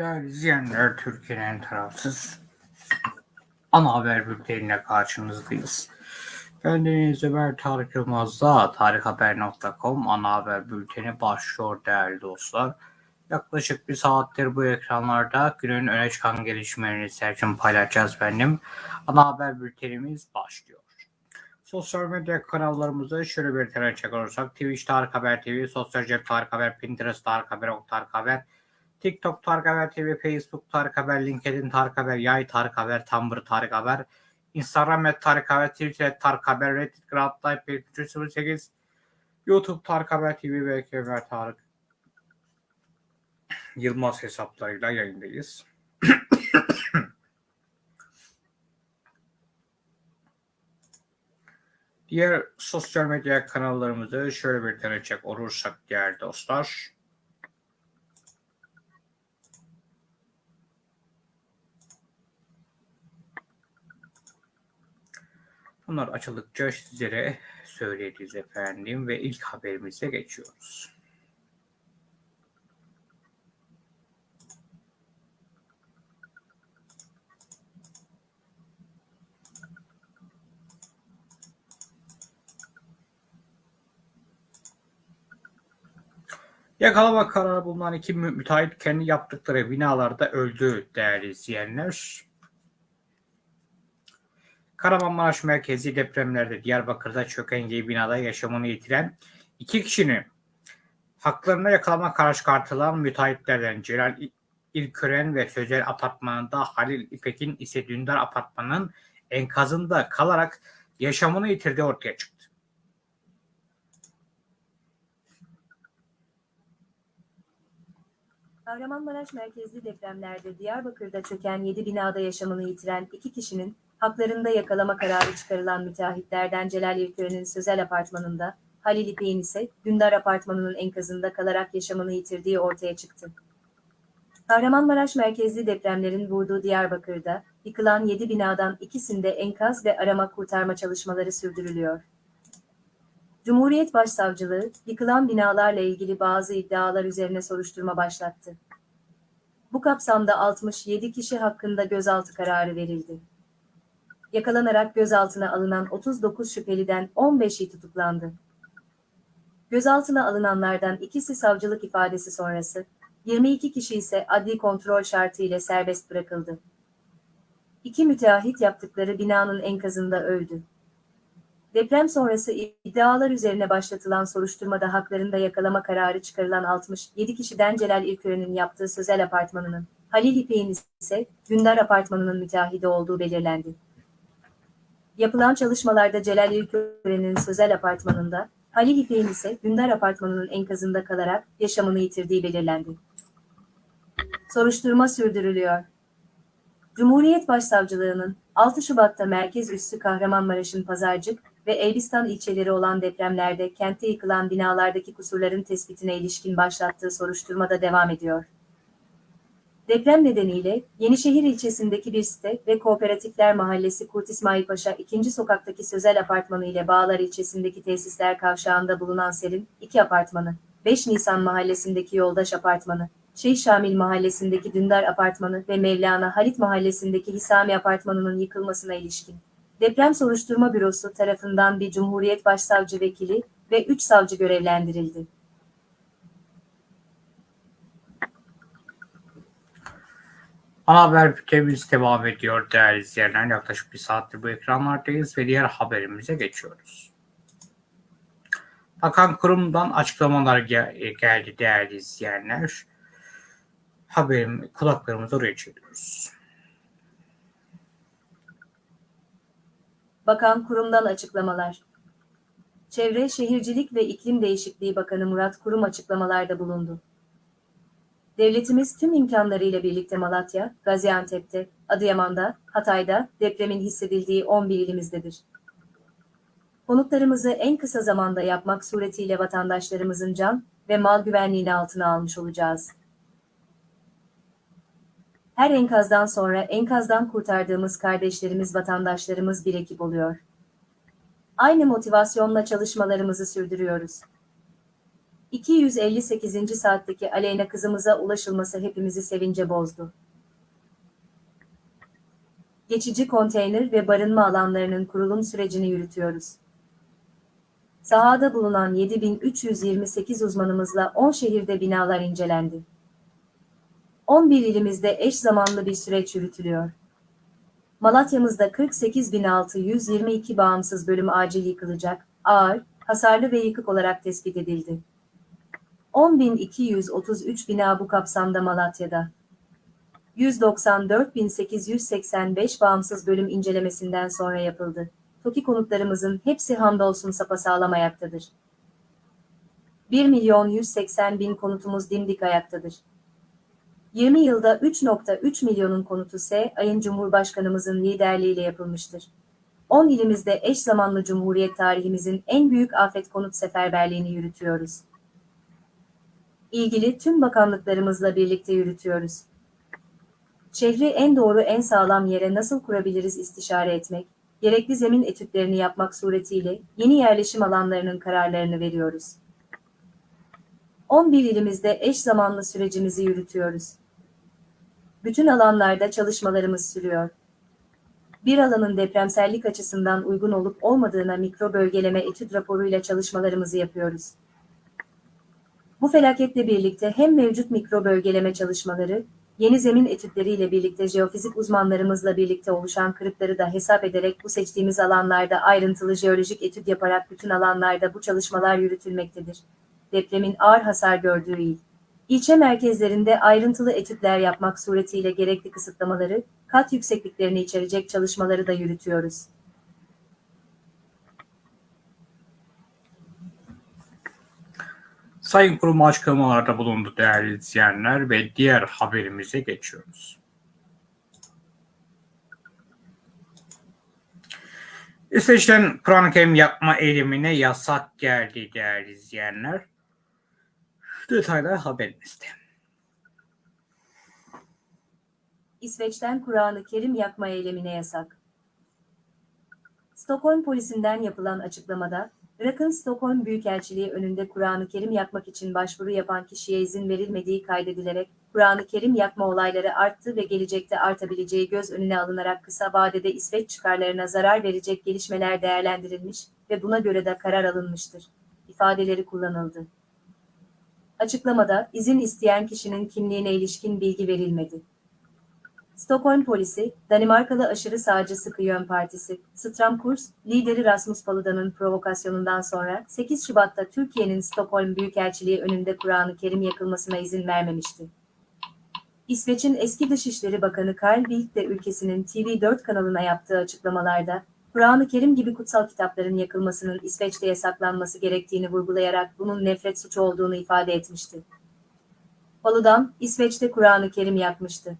Değerli izleyenler, Türkiye'nin en tarafsız ana haber bülteniyle karşınızdayız. Ben Deniz Ömer Tarık Yılmaz'da tarikhaber.com ana haber bülteni başlıyor değerli dostlar. Yaklaşık bir saattir bu ekranlarda günün öne çıkan gelişmelerini serçin paylaşacağız benim. Ana haber bültenimiz başlıyor. Sosyal medya kanallarımızı şöyle bir tane çek olursak Twitch Tarık Haber TV, Sosyal Cep Tarık Haber, Pinterest Tarık Haber, Ok Tarık Haber, TikTok Tarık Haber TV, Facebook Tarık Haber, LinkedIn Tarık Haber, Yay Tarık Haber, Tumblr Tarık Haber, Instagram et Tarık Haber, Twitter et Tarık Haber, Reddit Grab Type 308, YouTube Tarık Haber TV ve Ömer Tarık Yılmaz hesaplarıyla yayındayız. Diğer sosyal medya kanallarımızı şöyle bir deneyecek olursak değerli dostlar. Bunlar açıldıkça sizlere söyleyeceğiz efendim ve ilk haberimize geçiyoruz. Yakalama kararı bulunan iki mü- müteahhit kendi yaptıkları binalarda öldü değerli izleyenler. Kahramanmaraş merkezi depremlerde Diyarbakır'da çöken yedi binada yaşamını yitiren iki kişinin haklarına yakalama kararı çıkartılan müteahhitlerden Celal İlkören ve Sözel Apartmanı'nda Halil İpek'in ise Dündar Apartmanı'nın enkazında kalarak yaşamını yitirdiği ortaya çıktı. Kahramanmaraş merkezli depremlerde Diyarbakır'da çöken 7 binada yaşamını yitiren iki kişinin haklarında yakalama kararı çıkarılan müteahhitlerden Celal İlkören'in Sözel Apartmanı'nda, Halil İpek'in ise Dündar Apartmanı'nın enkazında kalarak yaşamını yitirdiği ortaya çıktı. Kahramanmaraş merkezli depremlerin vurduğu Diyarbakır'da yıkılan 7 binadan ikisinde enkaz ve arama kurtarma çalışmaları sürdürülüyor. Cumhuriyet Başsavcılığı, yıkılan binalarla ilgili bazı iddialar üzerine soruşturma başlattı. Bu kapsamda 67 kişi hakkında gözaltı kararı verildi. Yakalanarak gözaltına alınan 39 şüpheliden 15'i tutuklandı. Gözaltına alınanlardan ikisi savcılık ifadesi sonrası, 22 kişi ise adli kontrol şartı ile serbest bırakıldı. İki müteahhit yaptıkları binanın enkazında öldü. Deprem sonrası iddialar üzerine başlatılan soruşturmada haklarında yakalama kararı çıkarılan 67 kişiden Celal İlkören'in yaptığı Sözel Apartmanı'nın, Halil İpek'in ise Dündar Apartmanı'nın müteahhidi olduğu belirlendi. Yapılan çalışmalarda Celal İlkören'in Sözel Apartmanı'nda, Halil İpek'in ise Dündar Apartmanı'nın enkazında kalarak yaşamını yitirdiği belirlendi. Soruşturma sürdürülüyor. Cumhuriyet Başsavcılığı'nın 6 Şubat'ta merkez üssü Kahramanmaraş'ın Pazarcık ve Elbistan ilçeleri olan depremlerde kentte yıkılan binalardaki kusurların tespitine ilişkin başlattığı soruşturmada devam ediyor. Deprem nedeniyle Yenişehir ilçesindeki bir site ve Kooperatifler Mahallesi Kurt İsmail Paşa 2. sokaktaki Sözel Apartmanı ile Bağlar ilçesindeki tesisler kavşağında bulunan Serin 2 apartmanı, 5 Nisan mahallesindeki Yoldaş Apartmanı, Şeyh Şamil mahallesindeki Dündar Apartmanı ve Mevlana Halit mahallesindeki Hisami Apartmanı'nın yıkılmasına ilişkin. Deprem Soruşturma Bürosu tarafından bir Cumhuriyet Başsavcı Vekili ve 3 savcı görevlendirildi. Ana haber bültenimiz devam ediyor değerli izleyenler. Yaklaşık bir saattir bu ekranlardayız ve diğer haberimize geçiyoruz. Bakan kurumdan açıklamalar gel- geldi değerli izleyenler. Haberim kulaklarımızı oraya çeviriyoruz. Bakan kurumdan açıklamalar. Çevre, Şehircilik ve İklim Değişikliği Bakanı Murat Kurum açıklamalarda bulundu. Devletimiz tüm imkanlarıyla birlikte Malatya, Gaziantep'te, Adıyaman'da, Hatay'da depremin hissedildiği 11 ilimizdedir. Konutlarımızı en kısa zamanda yapmak suretiyle vatandaşlarımızın can ve mal güvenliğini altına almış olacağız. Her enkazdan sonra enkazdan kurtardığımız kardeşlerimiz vatandaşlarımız bir ekip oluyor. Aynı motivasyonla çalışmalarımızı sürdürüyoruz. 258. saatteki Aleyna kızımıza ulaşılması hepimizi sevince bozdu. Geçici konteyner ve barınma alanlarının kurulum sürecini yürütüyoruz. Sahada bulunan 7328 uzmanımızla 10 şehirde binalar incelendi. 11 ilimizde eş zamanlı bir süreç yürütülüyor. Malatya'mızda 48.622 bağımsız bölüm acil yıkılacak, ağır, hasarlı ve yıkık olarak tespit edildi. 10.233 bina bu kapsamda Malatya'da. 194.885 bağımsız bölüm incelemesinden sonra yapıldı. TOKİ konutlarımızın hepsi hamdolsun sapasağlam ayaktadır. 1 milyon 180 bin konutumuz dimdik ayaktadır. 20 yılda 3.3 milyonun konutu ise ayın Cumhurbaşkanımızın liderliğiyle yapılmıştır. 10 ilimizde eş zamanlı Cumhuriyet tarihimizin en büyük afet konut seferberliğini yürütüyoruz. İlgili tüm bakanlıklarımızla birlikte yürütüyoruz. Şehri en doğru en sağlam yere nasıl kurabiliriz istişare etmek, gerekli zemin etütlerini yapmak suretiyle yeni yerleşim alanlarının kararlarını veriyoruz. 11 ilimizde eş zamanlı sürecimizi yürütüyoruz. Bütün alanlarda çalışmalarımız sürüyor. Bir alanın depremsellik açısından uygun olup olmadığına mikro bölgeleme etüt raporuyla çalışmalarımızı yapıyoruz. Bu felaketle birlikte hem mevcut mikro bölgeleme çalışmaları, yeni zemin etütleriyle birlikte jeofizik uzmanlarımızla birlikte oluşan kırıkları da hesap ederek bu seçtiğimiz alanlarda ayrıntılı jeolojik etüt yaparak bütün alanlarda bu çalışmalar yürütülmektedir. Depremin ağır hasar gördüğü il. İlçe merkezlerinde ayrıntılı etütler yapmak suretiyle gerekli kısıtlamaları, kat yüksekliklerini içerecek çalışmaları da yürütüyoruz. Sayın Kurum açıklamalarda bulundu değerli izleyenler ve diğer haberimize geçiyoruz. İsveç'ten Kur'an-ı Kerim yapma eylemine yasak geldi değerli izleyenler. Detaylar haberimizde. İsveç'ten Kur'an-ı Kerim yakma eylemine yasak. Stockholm polisinden yapılan açıklamada, Irak'ın Stockholm Büyükelçiliği önünde Kur'an-ı Kerim yakmak için başvuru yapan kişiye izin verilmediği kaydedilerek, Kur'an-ı Kerim yakma olayları arttı ve gelecekte artabileceği göz önüne alınarak kısa vadede İsveç çıkarlarına zarar verecek gelişmeler değerlendirilmiş ve buna göre de karar alınmıştır. ifadeleri kullanıldı. Açıklamada izin isteyen kişinin kimliğine ilişkin bilgi verilmedi. Stockholm polisi, Danimarkalı aşırı sağcı Sıkı Yön Partisi, Stramkurs, lideri Rasmus Paludan'ın provokasyonundan sonra 8 Şubat'ta Türkiye'nin Stockholm Büyükelçiliği önünde Kur'an-ı Kerim yakılmasına izin vermemişti. İsveç'in eski Dışişleri Bakanı Carl Bildt de ülkesinin TV4 kanalına yaptığı açıklamalarda, Kur'an-ı Kerim gibi kutsal kitapların yakılmasının İsveç'te yasaklanması gerektiğini vurgulayarak bunun nefret suçu olduğunu ifade etmişti. Paludan, İsveç'te Kur'an-ı Kerim yakmıştı.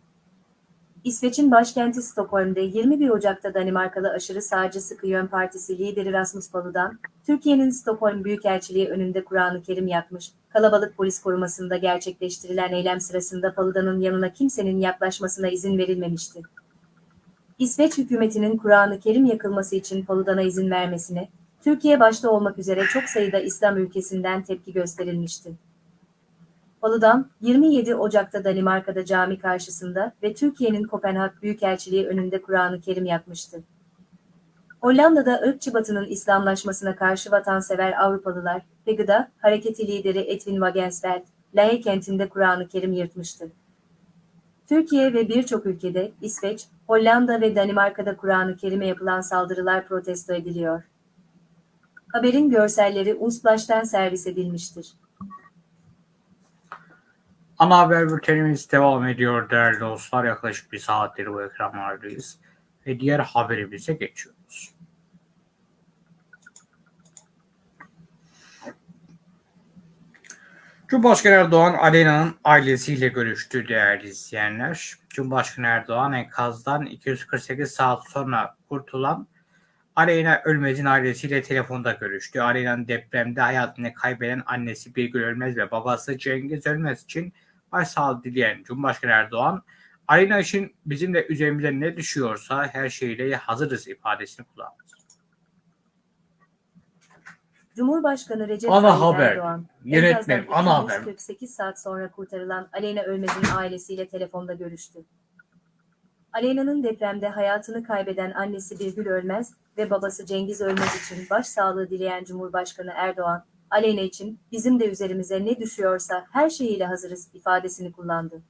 İsveç'in başkenti Stockholm'de 21 Ocak'ta Danimarkalı aşırı sağcı Sıkı Yön Partisi lideri Rasmus Paludan, Türkiye'nin Stockholm Büyükelçiliği önünde Kur'an-ı Kerim yakmış, kalabalık polis korumasında gerçekleştirilen eylem sırasında Paludan'ın yanına kimsenin yaklaşmasına izin verilmemişti. İsveç hükümetinin Kur'an-ı Kerim yakılması için Paludan'a izin vermesine, Türkiye başta olmak üzere çok sayıda İslam ülkesinden tepki gösterilmişti. Paludan, 27 Ocak'ta Danimarka'da cami karşısında ve Türkiye'nin Kopenhag Büyükelçiliği önünde Kur'an-ı Kerim yakmıştı. Hollanda'da ırkçı batının İslamlaşmasına karşı vatansever Avrupalılar, PEGI'da hareketi lideri Edwin Wagensveld, Lae kentinde Kur'an-ı Kerim yırtmıştı. Türkiye ve birçok ülkede, İsveç, Hollanda ve Danimarka'da Kur'an-ı Kerim'e yapılan saldırılar protesto ediliyor. Haberin görselleri Unsplash'ten servis edilmiştir. Ana haber bültenimiz devam ediyor değerli dostlar. Yaklaşık bir saattir bu ekranlardayız. Ve diğer haberimize geçiyoruz. Cumhurbaşkanı Erdoğan Alena'nın ailesiyle görüştü değerli izleyenler. Cumhurbaşkanı Erdoğan enkazdan 248 saat sonra kurtulan Aleyna Ölmez'in ailesiyle telefonda görüştü. Aleyna'nın depremde hayatını kaybeden annesi Birgül Ölmez ve babası Cengiz Ölmez için başsağlığı dileyen Cumhurbaşkanı Erdoğan, Aleyna için bizim de üzerimize ne düşüyorsa her şeyle hazırız ifadesini kullandı. Cumhurbaşkanı Recep Ana Tayyip haber. Erdoğan, Yönetmen, enkazdan ana haber. 248 saat sonra kurtarılan Aleyna Ölmez'in ailesiyle telefonda görüştü. Aleyna'nın depremde hayatını kaybeden annesi Birgül Ölmez ve babası Cengiz Ölmez için başsağlığı dileyen Cumhurbaşkanı Erdoğan, Aleyna için bizim de üzerimize ne düşüyorsa her şeyiyle hazırız ifadesini kullandı.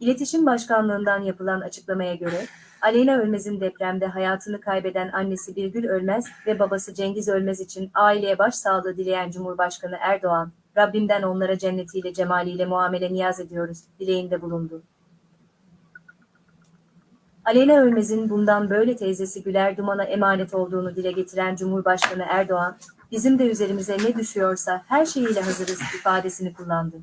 İletişim Başkanlığından yapılan açıklamaya göre, Aleyna Ölmez'in depremde hayatını kaybeden annesi Birgül Ölmez ve babası Cengiz Ölmez için aileye başsağlığı dileyen Cumhurbaşkanı Erdoğan, Rabbimden onlara cennetiyle cemaliyle muamele niyaz ediyoruz, dileğinde bulundu. Aleyna Ölmez'in bundan böyle teyzesi Güler Duman'a emanet olduğunu dile getiren Cumhurbaşkanı Erdoğan, bizim de üzerimize ne düşüyorsa her şeyiyle hazırız ifadesini kullandı.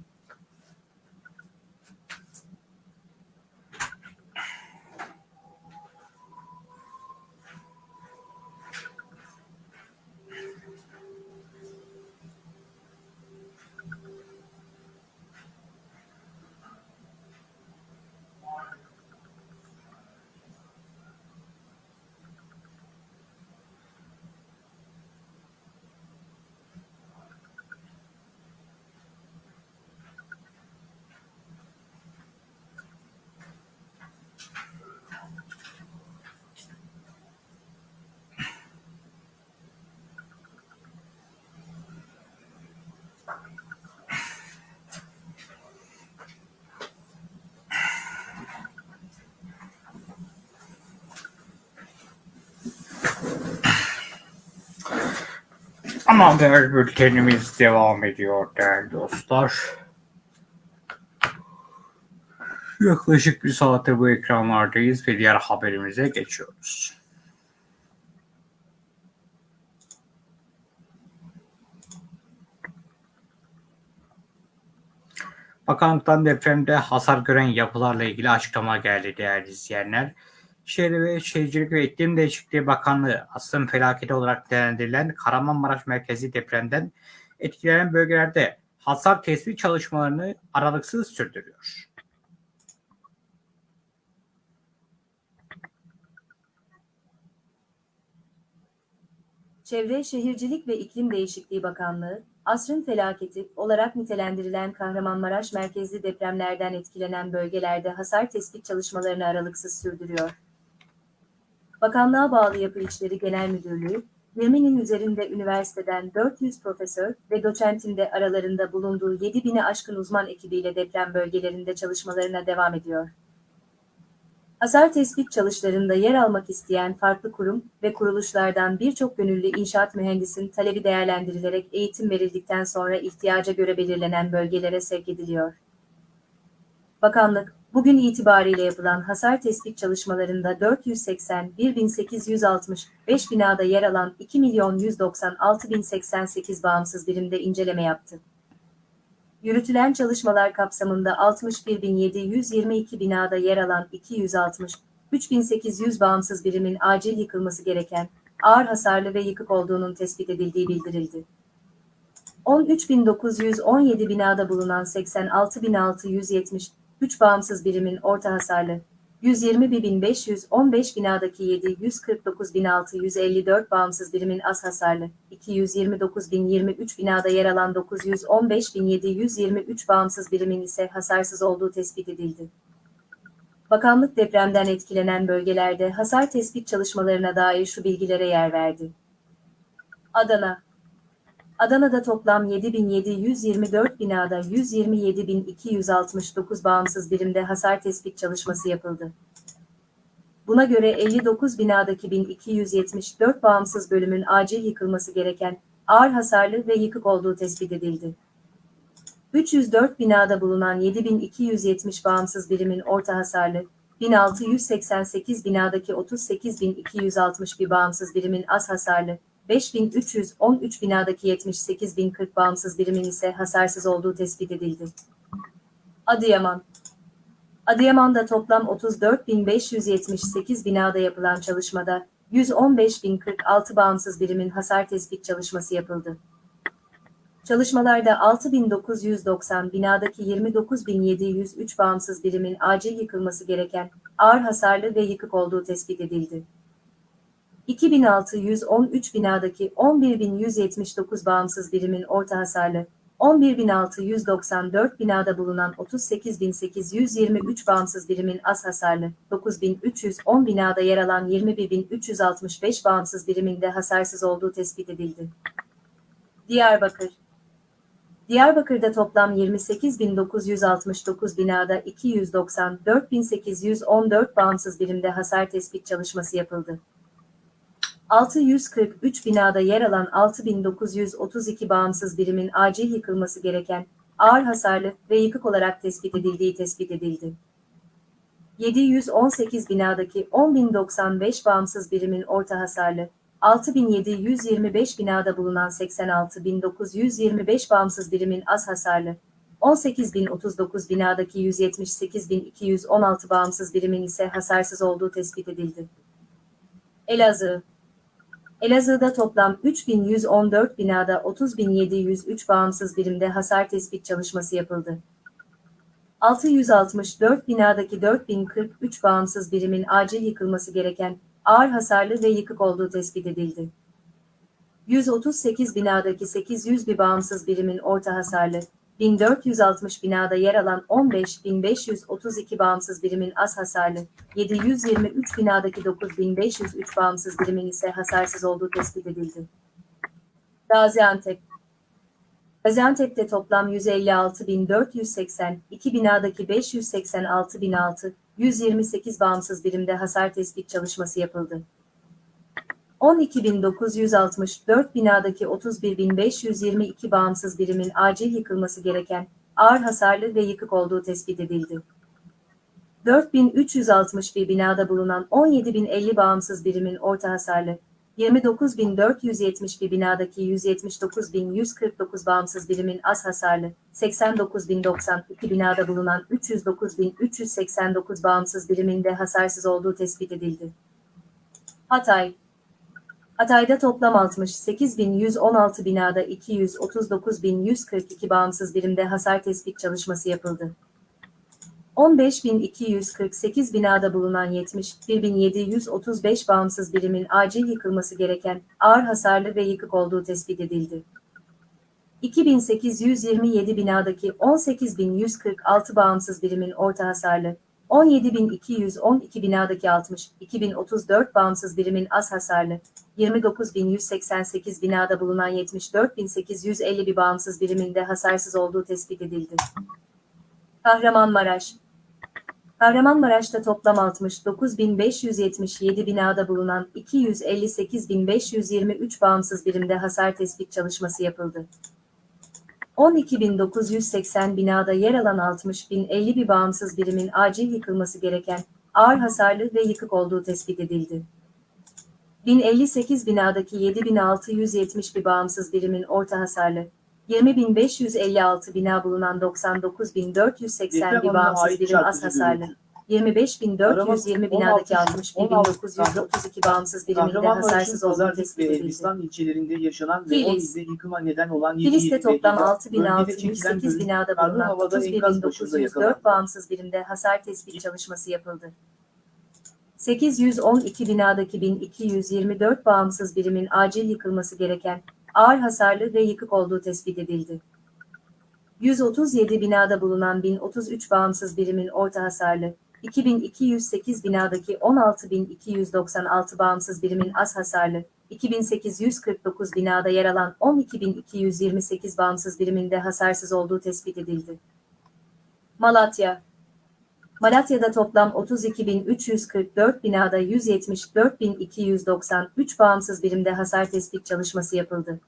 Ana haber bültenimiz devam ediyor değerli dostlar. Yaklaşık bir saate bu ekranlardayız ve diğer haberimize geçiyoruz. Bakanlıktan depremde hasar gören yapılarla ilgili açıklama geldi değerli izleyenler. Şehir ve Şehircilik ve İklim Değişikliği Bakanlığı asrın felaketi olarak değerlendirilen Kahramanmaraş merkezi depremden etkilenen bölgelerde hasar tespit çalışmalarını aralıksız sürdürüyor. Çevre Şehircilik ve İklim Değişikliği Bakanlığı, asrın felaketi olarak nitelendirilen Kahramanmaraş merkezli depremlerden etkilenen bölgelerde hasar tespit çalışmalarını aralıksız sürdürüyor. Bakanlığa bağlı Yapı İşleri Genel Müdürlüğü, 20'nin üzerinde üniversiteden 400 profesör ve doçentin de aralarında bulunduğu 7000'e aşkın uzman ekibiyle deprem bölgelerinde çalışmalarına devam ediyor. Hasar tespit çalışlarında yer almak isteyen farklı kurum ve kuruluşlardan birçok gönüllü inşaat mühendisin talebi değerlendirilerek eğitim verildikten sonra ihtiyaca göre belirlenen bölgelere sevk ediliyor. Bakanlık, bugün itibariyle yapılan hasar tespit çalışmalarında 481.865 binada yer alan 2.196.088 bağımsız birimde inceleme yaptı. Yürütülen çalışmalar kapsamında 61.722 binada yer alan 260, 3.800 bağımsız birimin acil yıkılması gereken, ağır hasarlı ve yıkık olduğunun tespit edildiği bildirildi. 13.917 binada bulunan 86.670, 3 bağımsız birimin orta hasarlı, 120.515 binadaki 749.654 bağımsız birimin az hasarlı, 229.023 binada yer alan 915.723 bağımsız birimin ise hasarsız olduğu tespit edildi. Bakanlık depremden etkilenen bölgelerde hasar tespit çalışmalarına dair şu bilgilere yer verdi. Adana Adana'da toplam 7.724 binada 127.269 bağımsız birimde hasar tespit çalışması yapıldı. Buna göre 59 binadaki 1274 bağımsız bölümün acil yıkılması gereken ağır hasarlı ve yıkık olduğu tespit edildi. 304 binada bulunan 7270 bağımsız birimin orta hasarlı, 1688 binadaki 38261 bağımsız birimin az hasarlı, 5313 binadaki 78.040 bağımsız birimin ise hasarsız olduğu tespit edildi. Adıyaman Adıyaman'da toplam 34.578 binada yapılan çalışmada 115.046 bağımsız birimin hasar tespit çalışması yapıldı. Çalışmalarda 6.990 binadaki 29.703 bağımsız birimin acil yıkılması gereken ağır hasarlı ve yıkık olduğu tespit edildi. 2613 binadaki 11179 bağımsız birimin orta hasarlı, 11694 binada bulunan 38823 bağımsız birimin az hasarlı, 9310 binada yer alan 21365 bağımsız birimin de hasarsız olduğu tespit edildi. Diyarbakır Diyarbakır'da toplam 28.969 binada 294.814 bağımsız birimde hasar tespit çalışması yapıldı. 643 binada yer alan 6.932 bağımsız birimin acil yıkılması gereken, ağır hasarlı ve yıkık olarak tespit edildiği tespit edildi. 718 binadaki 10.095 bağımsız birimin orta hasarlı, 6.725 binada bulunan 86.925 bağımsız birimin az hasarlı, 18.039 binadaki 178.216 bağımsız birimin ise hasarsız olduğu tespit edildi. Elazığ Elazığ'da toplam 3114 binada 30.703 bağımsız birimde hasar tespit çalışması yapıldı. 664 binadaki 4043 bağımsız birimin acil yıkılması gereken ağır hasarlı ve yıkık olduğu tespit edildi. 138 binadaki 800 bir bağımsız birimin orta hasarlı, 1460 binada yer alan 15.532 bağımsız birimin az hasarlı, 723 binadaki 9503 bağımsız birimin ise hasarsız olduğu tespit edildi. Gaziantep Gaziantep'te toplam 156.480, 2 binadaki 586.006, 128 bağımsız birimde hasar tespit çalışması yapıldı. 12.964 binadaki 31.522 bağımsız birimin acil yıkılması gereken, ağır hasarlı ve yıkık olduğu tespit edildi. 4.361 binada bulunan 17.050 bağımsız birimin orta hasarlı, 29.471 binadaki 179.149 bağımsız birimin az hasarlı, 89.092 binada bulunan 309.389 bağımsız birimin de hasarsız olduğu tespit edildi. Hatay Hatay'da toplam 68.116 binada 239.142 bağımsız birimde hasar tespit çalışması yapıldı. 15.248 binada bulunan 71.735 bağımsız birimin acil yıkılması gereken ağır hasarlı ve yıkık olduğu tespit edildi. 2827 binadaki 18.146 bağımsız birimin orta hasarlı, 17.212 binadaki 60, 2034 bağımsız birimin az hasarlı, 29.188 binada bulunan 74.850 bir bağımsız birimin de hasarsız olduğu tespit edildi. Kahramanmaraş Kahramanmaraş'ta toplam 69.577 binada bulunan 258.523 bağımsız birimde hasar tespit çalışması yapıldı. 12.980 binada yer alan 60.050 bir bağımsız birimin acil yıkılması gereken ağır hasarlı ve yıkık olduğu tespit edildi. 1058 binadaki 7670 bir bağımsız birimin orta hasarlı, 20.556 bina bulunan 99.480 bir bağımsız birim az hasarlı, 25.420 binadaki 61.932 bağımsız birimin de hasarsız olduğu tespit edildi. Elbistan ilçelerinde yaşanan ve Kilis. 10 ilde yıkıma neden olan 7 Kilis'te toplam bölgede 6.608 binada bulunan havada enkaz başında 31.904 yakalandı. bağımsız birimde hasar tespit çalışması yapıldı. 812 binadaki 1224 bağımsız birimin acil yıkılması gereken ağır hasarlı ve yıkık olduğu tespit edildi. 137 binada bulunan 1033 bağımsız birimin orta hasarlı, 2208 binadaki 16296 bağımsız birimin az hasarlı, 2849 binada yer alan 12228 bağımsız birimin de hasarsız olduğu tespit edildi. Malatya Malatya'da toplam 32.344 binada 174.293 bağımsız birimde hasar tespit çalışması yapıldı.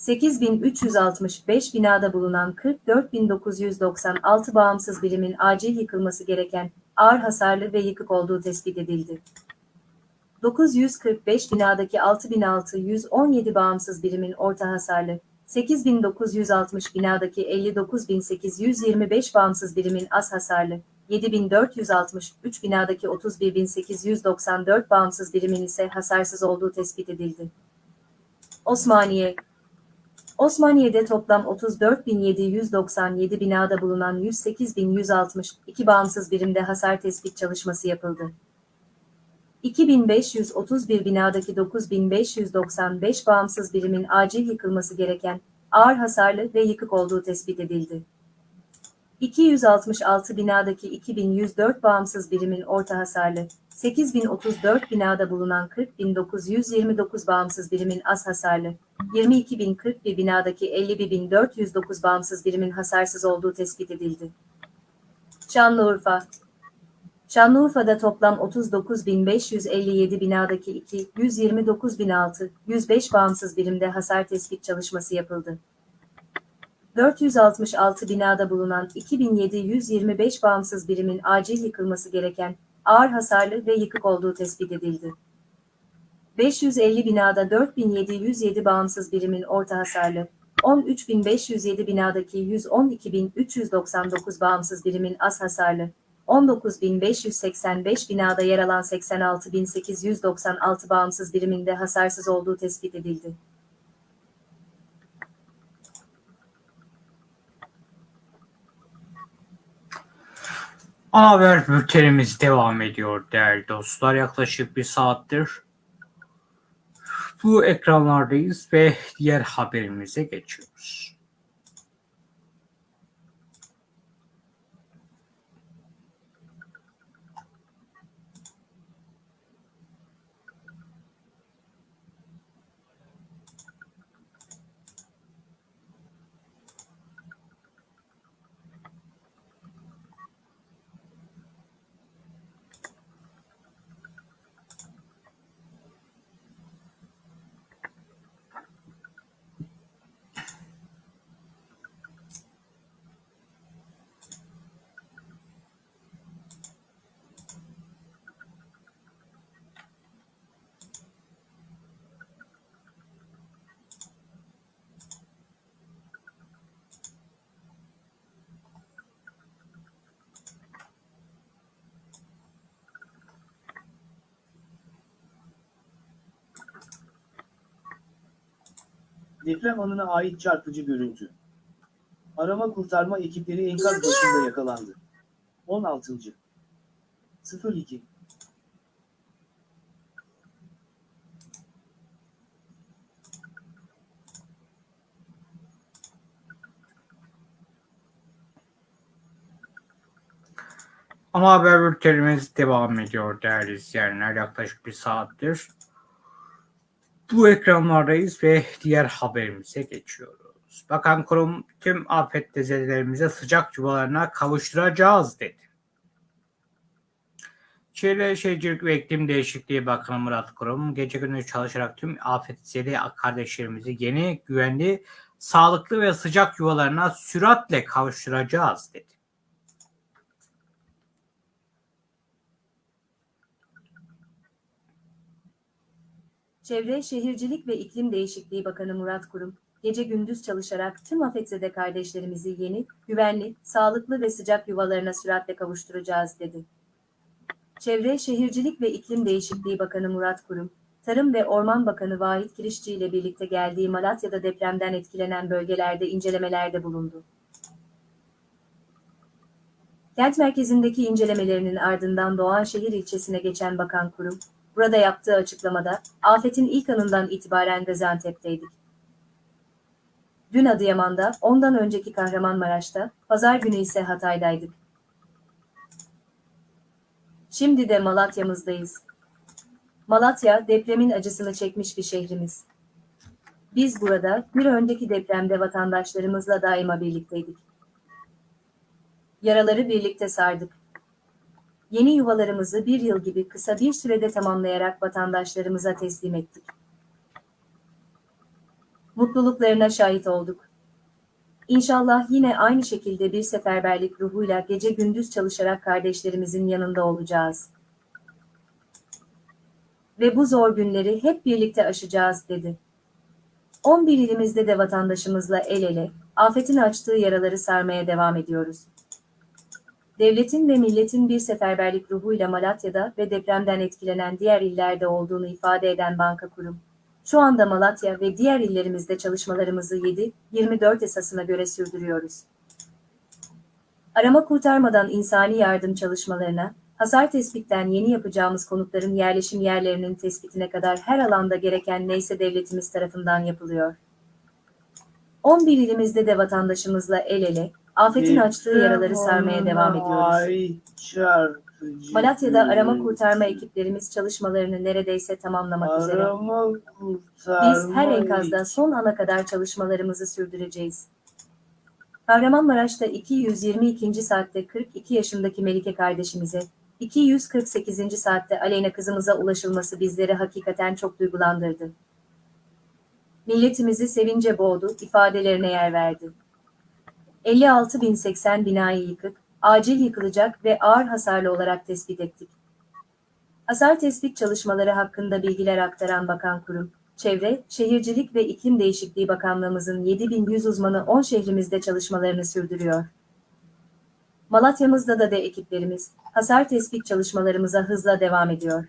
8.365 binada bulunan 44.996 bağımsız birimin acil yıkılması gereken ağır hasarlı ve yıkık olduğu tespit edildi. 945 binadaki 6.617 bağımsız birimin orta hasarlı, 8.960 binadaki 59.825 bağımsız birimin az hasarlı, 7.463 binadaki 31.894 bağımsız birimin ise hasarsız olduğu tespit edildi. Osmaniye Osmaniye'de toplam 34.797 binada bulunan 108.162 bağımsız birimde hasar tespit çalışması yapıldı. 2531 binadaki 9595 bağımsız birimin acil yıkılması gereken ağır hasarlı ve yıkık olduğu tespit edildi. 266 binadaki 2104 bağımsız birimin orta hasarlı, 8034 binada bulunan 40929 bağımsız birimin az hasarlı, 22041 binadaki 50409 bağımsız birimin hasarsız olduğu tespit edildi. Şanlıurfa Şanlıurfa'da toplam 39.557 binadaki 2, 129.006, 105 bağımsız birimde hasar tespit çalışması yapıldı. 466 binada bulunan 2725 bağımsız birimin acil yıkılması gereken ağır hasarlı ve yıkık olduğu tespit edildi. 550 binada 4707 bağımsız birimin orta hasarlı, 13507 binadaki 112399 bağımsız birimin az hasarlı, 19.585 binada yer alan 86.896 bağımsız biriminde hasarsız olduğu tespit edildi. Ana haber bültenimiz devam ediyor değerli dostlar. Yaklaşık bir saattir bu ekranlardayız ve diğer haberimize geçiyoruz. Deprem anına ait çarpıcı görüntü. Arama kurtarma ekipleri enkaz başında yakalandı. 16. 02 Ana haber bültenimiz devam ediyor değerli izleyenler. Yaklaşık bir saattir bu ekranlardayız ve diğer haberimize geçiyoruz. Bakan kurum tüm afetzedelerimize sıcak yuvalarına kavuşturacağız dedi. Çevre Şehircilik ve İklim Değişikliği Bakanı Murat Kurum gece gündüz çalışarak tüm afetzede kardeşlerimizi yeni, güvenli, sağlıklı ve sıcak yuvalarına süratle kavuşturacağız dedi. Çevre, Şehircilik ve İklim Değişikliği Bakanı Murat Kurum, gece gündüz çalışarak tüm afetzede kardeşlerimizi yeni, güvenli, sağlıklı ve sıcak yuvalarına süratle kavuşturacağız dedi. Çevre, Şehircilik ve İklim Değişikliği Bakanı Murat Kurum, Tarım ve Orman Bakanı Vahit Kirişçi ile birlikte geldiği Malatya'da depremden etkilenen bölgelerde incelemelerde bulundu. Kent merkezindeki incelemelerinin ardından Doğanşehir ilçesine geçen Bakan Kurum, burada yaptığı açıklamada, afetin ilk anından itibaren Gaziantep'teydik. Dün Adıyaman'da, ondan önceki Kahramanmaraş'ta, pazar günü ise Hatay'daydık. Şimdi de Malatya'mızdayız. Malatya, depremin acısını çekmiş bir şehrimiz. Biz burada, bir önceki depremde vatandaşlarımızla daima birlikteydik. Yaraları birlikte sardık. Yeni yuvalarımızı bir yıl gibi kısa bir sürede tamamlayarak vatandaşlarımıza teslim ettik. Mutluluklarına şahit olduk. İnşallah yine aynı şekilde bir seferberlik ruhuyla gece gündüz çalışarak kardeşlerimizin yanında olacağız. Ve bu zor günleri hep birlikte aşacağız dedi. 11 ilimizde de vatandaşımızla el ele, afetin açtığı yaraları sarmaya devam ediyoruz. Devletin ve milletin bir seferberlik ruhuyla Malatya'da ve depremden etkilenen diğer illerde olduğunu ifade eden banka kurum. Şu anda Malatya ve diğer illerimizde çalışmalarımızı 7-24 esasına göre sürdürüyoruz. Arama kurtarmadan insani yardım çalışmalarına, hasar tespitten yeni yapacağımız konutların yerleşim yerlerinin tespitine kadar her alanda gereken neyse devletimiz tarafından yapılıyor. 11 ilimizde de vatandaşımızla el ele, afetin açtığı yaraları sarmaya devam ediyoruz. Malatya'da arama kurtarma ekiplerimiz çalışmalarını neredeyse tamamlamak üzere. Biz her enkazda son ana kadar çalışmalarımızı sürdüreceğiz. Kahramanmaraş'ta 222. saatte 42 yaşındaki Melike kardeşimize, 248. saatte Aleyna kızımıza ulaşılması bizleri hakikaten çok duygulandırdı. Milletimizi sevince boğdu, ifadelerine yer verdi. 56.080 binayı yıkık, acil yıkılacak ve ağır hasarlı olarak tespit ettik. Hasar tespit çalışmaları hakkında bilgiler aktaran Bakan Kurum, Çevre, Şehircilik ve İklim Değişikliği Bakanlığımızın 7100 uzmanı 10 şehrimizde çalışmalarını sürdürüyor. Malatya'mızda da de ekiplerimiz, hasar tespit çalışmalarımıza hızla devam ediyor.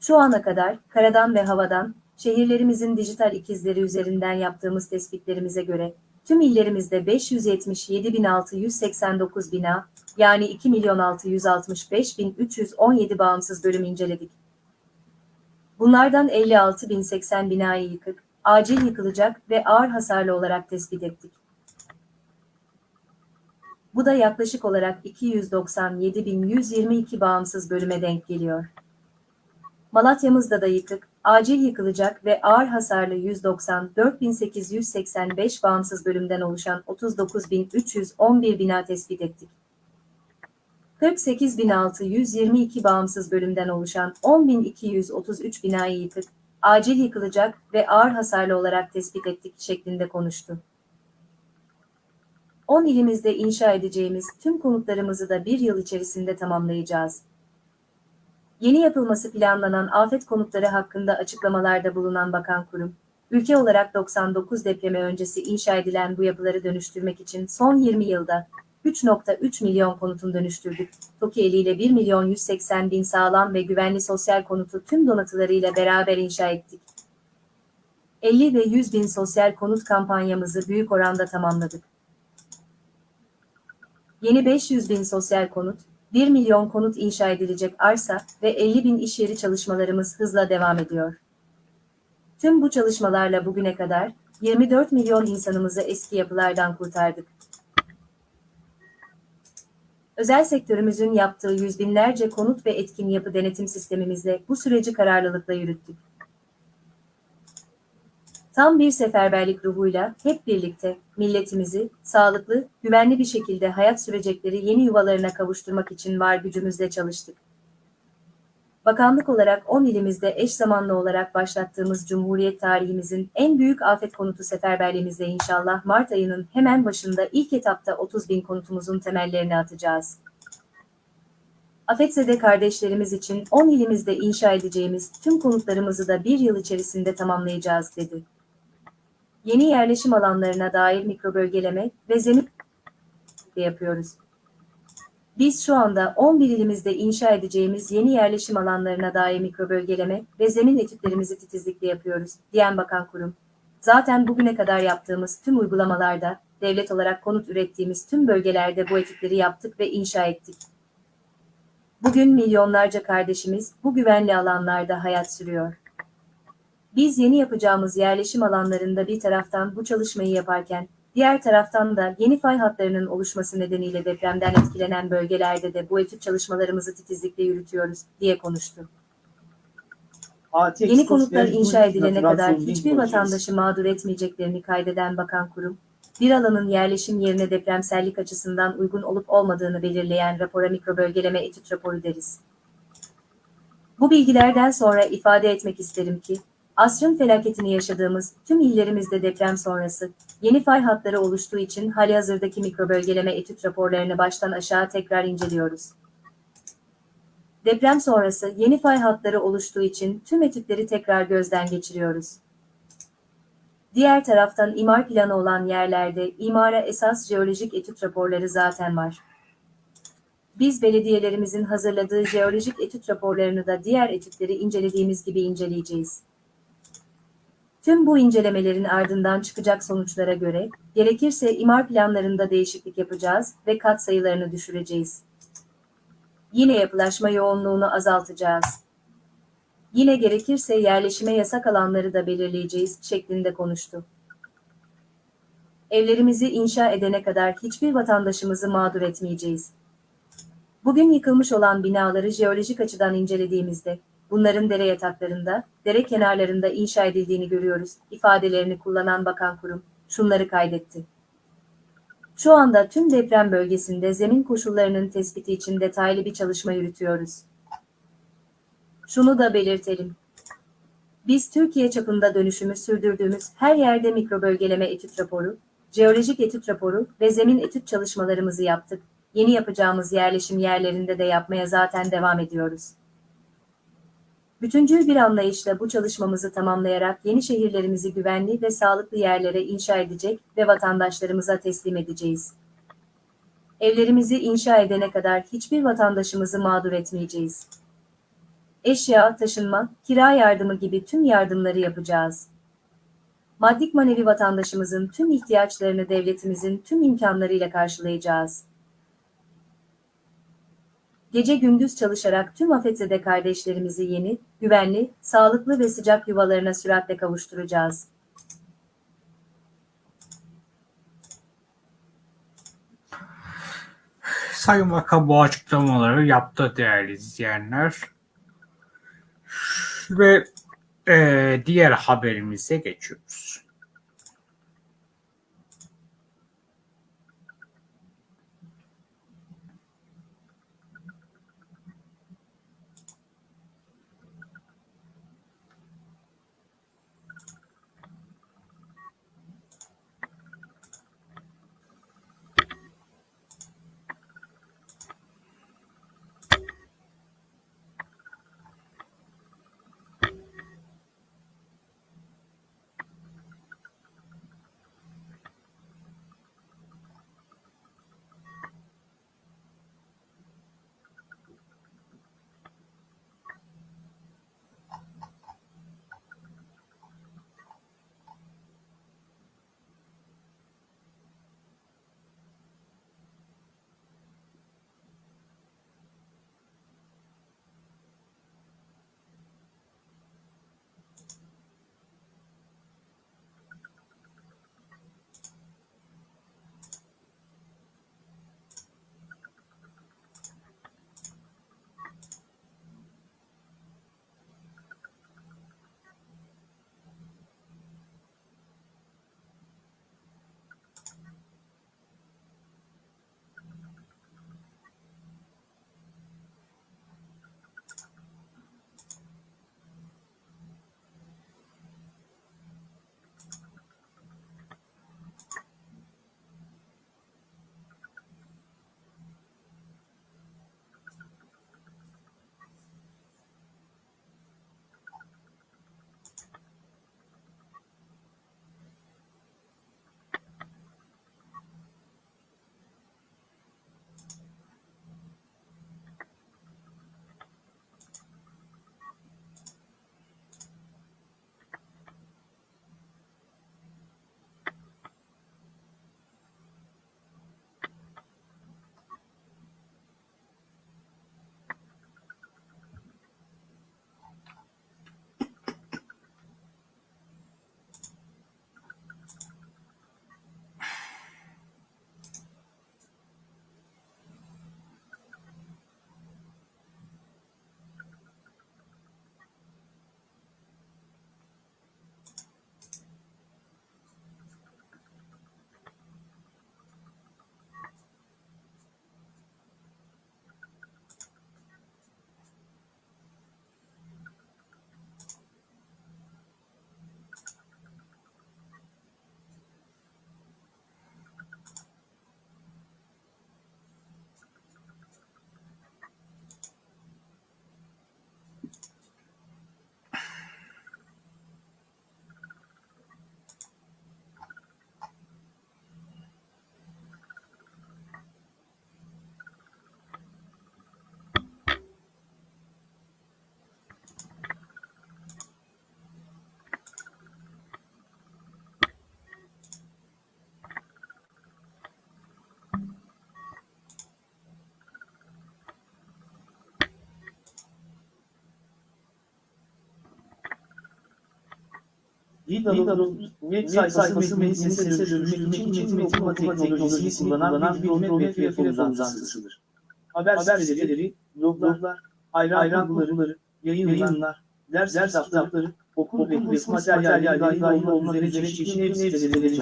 Şu ana kadar, karadan ve havadan, şehirlerimizin dijital ikizleri üzerinden yaptığımız tespitlerimize göre, tüm illerimizde 577.689 bina, yani 2.665.317 bağımsız bölüm inceledik. Bunlardan 56.080 binayı yıkık, acil yıkılacak ve ağır hasarlı olarak tespit ettik. Bu da yaklaşık olarak 297.122 bağımsız bölüme denk geliyor. Malatya'mızda da yıkık, acil yıkılacak ve ağır hasarlı 194.885 bağımsız bölümden oluşan 39.311 bina tespit ettik. 48.622 bağımsız bölümden oluşan 10.233 binayı yıkık, acil yıkılacak ve ağır hasarlı olarak tespit ettik şeklinde konuştu. 10 ilimizde inşa edeceğimiz tüm konutlarımızı da bir yıl içerisinde tamamlayacağız. Yeni yapılması planlanan afet konutları hakkında açıklamalarda bulunan Bakan Kurum, ülke olarak 99 depremi öncesi inşa edilen bu yapıları dönüştürmek için son 20 yılda 3.3 milyon konutun dönüştürdük. TOKİ eliyle 1 milyon 180 bin sağlam ve güvenli sosyal konutu tüm donatılarıyla beraber inşa ettik. 50 ve 100 bin sosyal konut kampanyamızı büyük oranda tamamladık. Yeni 500 bin sosyal konut, 1 milyon konut inşa edilecek arsa ve 50 bin iş yeri çalışmalarımız hızla devam ediyor. Tüm bu çalışmalarla bugüne kadar 24 milyon insanımızı eski yapılardan kurtardık. Özel sektörümüzün yaptığı yüz binlerce konut ve etkin yapı denetim sistemimizle bu süreci kararlılıkla yürüttük. Tam bir seferberlik ruhuyla hep birlikte milletimizi sağlıklı, güvenli bir şekilde hayat sürecekleri yeni yuvalarına kavuşturmak için var gücümüzle çalıştık. Bakanlık olarak 10 ilimizde eş zamanlı olarak başlattığımız Cumhuriyet tarihimizin en büyük afet konutu seferberliğimizde inşallah Mart ayının hemen başında ilk etapta 30 bin konutumuzun temellerini atacağız. Afetzede kardeşlerimiz için 10 ilimizde inşa edeceğimiz tüm konutlarımızı da bir yıl içerisinde tamamlayacağız dedi. Yeni yerleşim alanlarına dair mikrobölgeleme ve zemin de yapıyoruz. Biz şu anda 11 ilimizde inşa edeceğimiz yeni yerleşim alanlarına dair mikrobölgeleme ve zemin etütlerimizi titizlikle yapıyoruz, diyen Bakan Kurum. Zaten bugüne kadar yaptığımız tüm uygulamalarda, devlet olarak konut ürettiğimiz tüm bölgelerde bu etütleri yaptık ve inşa ettik. Bugün milyonlarca kardeşimiz bu güvenli alanlarda hayat sürüyor. Biz yeni yapacağımız yerleşim alanlarında bir taraftan bu çalışmayı yaparken, diğer taraftan da yeni fay hatlarının oluşması nedeniyle depremden etkilenen bölgelerde de bu etüt çalışmalarımızı titizlikle yürütüyoruz, diye konuştu. Yeni konutlar inşa edilene kadar hiçbir vatandaşı mağdur etmeyeceklerini kaydeden Bakan Kurum, bir alanın yerleşim yerine depremsellik açısından uygun olup olmadığını belirleyen rapora mikrobölgeleme etüt raporu deriz. Bu bilgilerden sonra ifade etmek isterim ki, asrın felaketini yaşadığımız tüm illerimizde deprem sonrası, yeni fay hatları oluştuğu için halihazırdaki mikrobölgeleme etüt raporlarını baştan aşağı tekrar inceliyoruz. Deprem sonrası yeni fay hatları oluştuğu için tüm etütleri tekrar gözden geçiriyoruz. Diğer taraftan imar planı olan yerlerde imara esas jeolojik etüt raporları zaten var. Biz belediyelerimizin hazırladığı jeolojik etüt raporlarını da diğer etütleri incelediğimiz gibi inceleyeceğiz. Tüm bu incelemelerin ardından çıkacak sonuçlara göre, gerekirse imar planlarında değişiklik yapacağız ve kat sayılarını düşüreceğiz. Yine yapılaşma yoğunluğunu azaltacağız. Yine gerekirse yerleşime yasak alanları da belirleyeceğiz şeklinde konuştu. Evlerimizi inşa edene kadar hiçbir vatandaşımızı mağdur etmeyeceğiz. Bugün yıkılmış olan binaları jeolojik açıdan incelediğimizde, bunların dere yataklarında, dere kenarlarında inşa edildiğini görüyoruz, ifadelerini kullanan bakan kurum, şunları kaydetti. Şu anda tüm deprem bölgesinde zemin koşullarının tespiti için detaylı bir çalışma yürütüyoruz. Şunu da belirtelim. Biz Türkiye çapında dönüşümü sürdürdüğümüz her yerde mikrobölgeleme etüt raporu, jeolojik etüt raporu ve zemin etüt çalışmalarımızı yaptık. Yeni yapacağımız yerleşim yerlerinde de yapmaya zaten devam ediyoruz. Bütüncül bir anlayışla bu çalışmamızı tamamlayarak yeni şehirlerimizi güvenli ve sağlıklı yerlere inşa edecek ve vatandaşlarımıza teslim edeceğiz. Evlerimizi inşa edene kadar hiçbir vatandaşımızı mağdur etmeyeceğiz. Eşya, taşınma, kira yardımı gibi tüm yardımları yapacağız. Maddik manevi vatandaşımızın tüm ihtiyaçlarını devletimizin tüm imkanlarıyla karşılayacağız. Gece gündüz çalışarak tüm afetzede kardeşlerimizi yeni, güvenli, sağlıklı ve sıcak yuvalarına süratle kavuşturacağız. Sayın Bakan bu açıklamaları yaptı değerli izleyenler. Ve eee, diğer haberimize geçiyoruz. Lidl'ın web sayfası metnini sesle dönüştürmek için metin okuma teknolojisini kullanan bir web platform uzantısıdır. Haber siteleri, bloglar, ayran kurguları, yayınlar, ders kitapları, okul ve kurs materyalleri dahil olmak üzere çeşitli web siteleri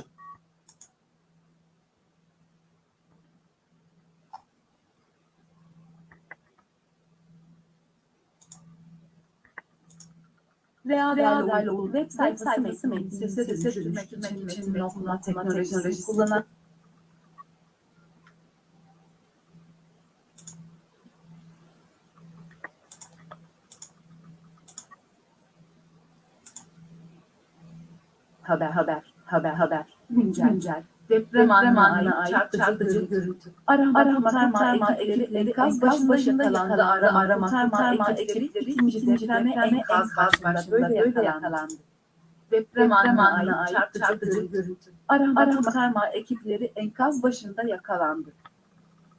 veya veya okul web sayfası metni sese dönüştürmek için metin okuma teknolojisini kullanan haber haber haber haber. Güncel. Güncel deprem anına ait çarpıcı görüntü arama arama kurtarma ekipleri enkaz başında yakalandı. arama arama kurtarma ekipleri ikinci depreme enkaz başında böyle yakalandı. deprem anına ait çarpıcı görüntü arama arama kurtarma ekipleri enkaz başında yakalandı.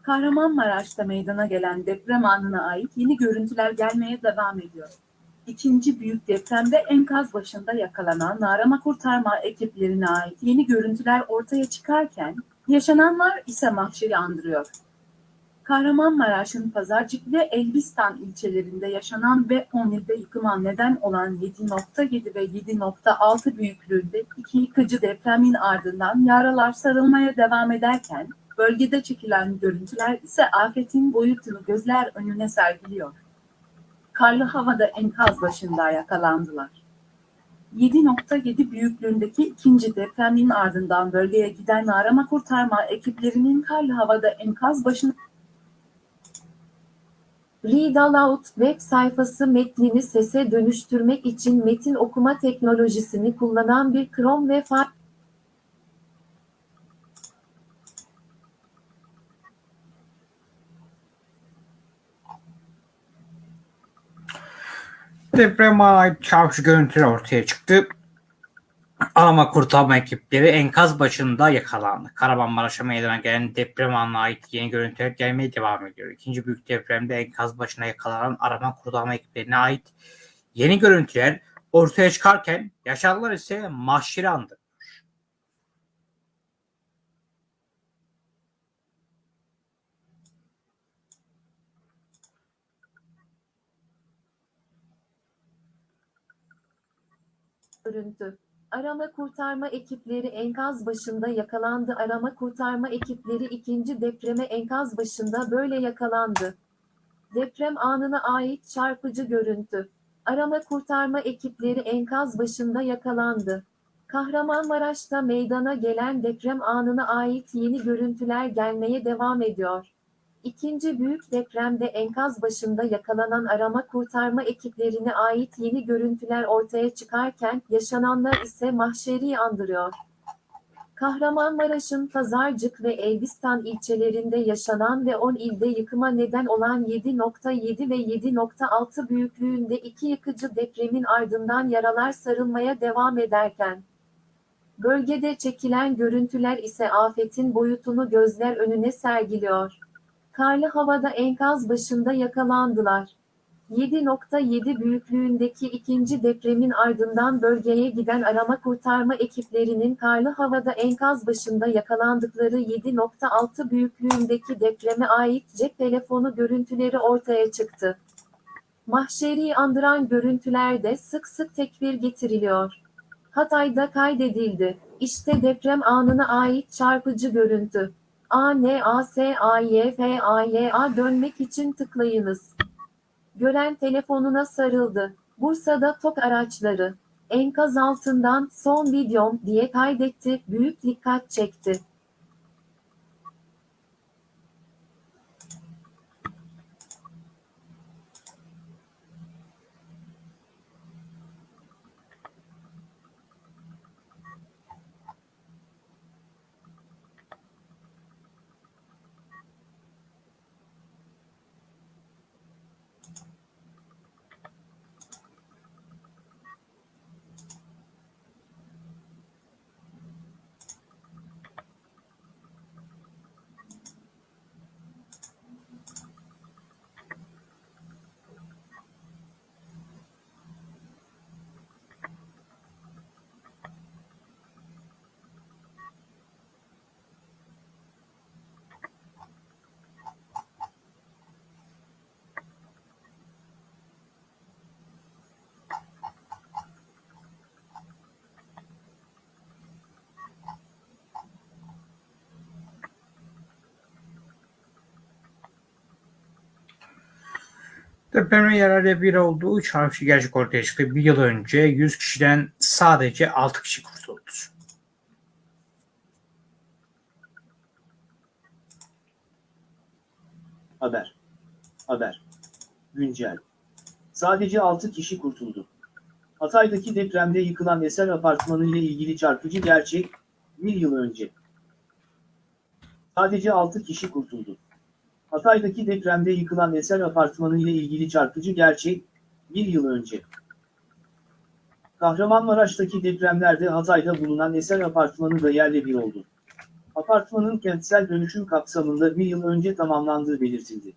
Kahramanmaraş'ta meydana gelen deprem anına ait yeni görüntüler gelmeye devam ediyor. İkinci büyük depremde enkaz başında yakalanan arama kurtarma ekiplerine ait yeni görüntüler ortaya çıkarken, yaşananlar ise mahşeri andırıyor. Kahramanmaraş'ın Pazarcık ve Elbistan ilçelerinde yaşanan ve 10 ilde yıkıma neden olan 7.7 ve 7.6 büyüklüğünde iki yıkıcı depremin ardından yaralar sarılmaya devam ederken, bölgede çekilen görüntüler ise afetin boyutunu gözler önüne sergiliyor karlı havada enkaz başında yakalandılar. 7.7 büyüklüğündeki ikinci depremin ardından bölgeye giden arama kurtarma ekiplerinin karlı havada enkaz başında Read Aloud web sayfası metnini sese dönüştürmek için metin okuma teknolojisini kullanan bir Chrome ve Firefox Depreme ait çarpıcı görüntüler ortaya çıktı. Arama kurtarma ekipleri enkaz başında yakalandı. Kahramanmaraş'a meydana gelen deprem anına ait yeni görüntüler gelmeye devam ediyor. İkinci büyük depremde enkaz başına yakalanan arama kurtarma ekiplerine ait yeni görüntüler ortaya çıkarken yaşananlar ise mahşeri Görüntü. Arama kurtarma ekipleri enkaz başında yakalandı. Arama kurtarma ekipleri ikinci depreme enkaz başında böyle yakalandı. Deprem anına ait çarpıcı görüntü. Arama kurtarma ekipleri enkaz başında yakalandı. Kahramanmaraş'ta meydana gelen deprem anına ait yeni görüntüler gelmeye devam ediyor. İkinci büyük depremde enkaz başında yakalanan arama kurtarma ekiplerine ait yeni görüntüler ortaya çıkarken yaşananlar ise mahşeri andırıyor. Kahramanmaraş'ın Pazarcık ve Elbistan ilçelerinde yaşanan ve 10 ilde yıkıma neden olan 7.7 ve 7.6 büyüklüğünde iki yıkıcı depremin ardından yaralar sarılmaya devam ederken, bölgede çekilen görüntüler ise afetin boyutunu gözler önüne sergiliyor. Karlı havada enkaz başında yakalandılar. 7.7 büyüklüğündeki ikinci depremin ardından bölgeye giden arama kurtarma ekiplerinin karlı havada enkaz başında yakalandıkları 7.6 büyüklüğündeki depreme ait cep telefonu görüntüleri ortaya çıktı. Mahşeri andıran görüntülerde sık sık tekbir getiriliyor. Hatay'da kaydedildi. İşte deprem anına ait çarpıcı görüntü. A N A S A Y F A Y A dönmek için tıklayınız. Gören telefonuna sarıldı. Bursa'da tok araçları. Enkaz altından son videom diye kaydetti. Büyük dikkat çekti. Depremin yerelde bir olduğu çarpıcı gerçek ortaya çıktı. Bir yıl önce 100 kişiden sadece 6 kişi kurtuldu. Haber. Haber. Güncel. Sadece 6 kişi kurtuldu. Hatay'daki depremde yıkılan Eser Apartmanı ile ilgili çarpıcı gerçek, bir yıl önce. Sadece 6 kişi kurtuldu. Hatay'daki depremde yıkılan Eser Apartmanı ile ilgili çarpıcı gerçek, bir yıl önce. Kahramanmaraş'taki depremlerde Hatay'da bulunan Eser Apartmanı da yerle bir oldu. Apartmanın kentsel dönüşüm kapsamında bir yıl önce tamamlandığı belirtildi.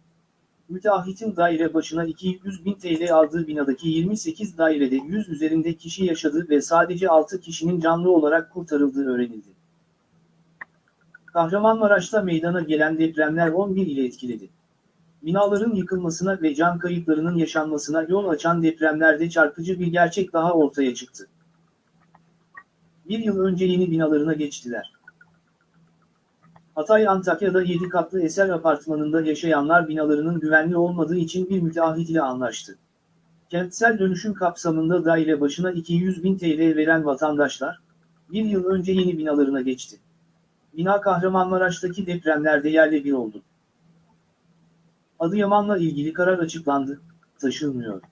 Müteahhitin daire başına 200 bin TL aldığı binadaki 28 dairede 100 üzerinde kişi yaşadığı ve sadece 6 kişinin canlı olarak kurtarıldığı öğrenildi. Kahramanmaraş'ta meydana gelen depremler 11 ile etkiledi. Binaların yıkılmasına ve can kayıplarının yaşanmasına yol açan depremlerde çarpıcı bir gerçek daha ortaya çıktı. Bir yıl önce yeni binalarına geçtiler. Hatay Antakya'da 7 katlı eser apartmanında yaşayanlar binalarının güvenli olmadığı için bir müteahhit ile anlaştı. Kentsel dönüşüm kapsamında daire başına 200 bin TL veren vatandaşlar, bir yıl önce yeni binalarına geçti. Bina Kahramanmaraş'taki depremlerde yerle bir oldu. Adıyaman'la ilgili karar açıklandı, taşınmıyor.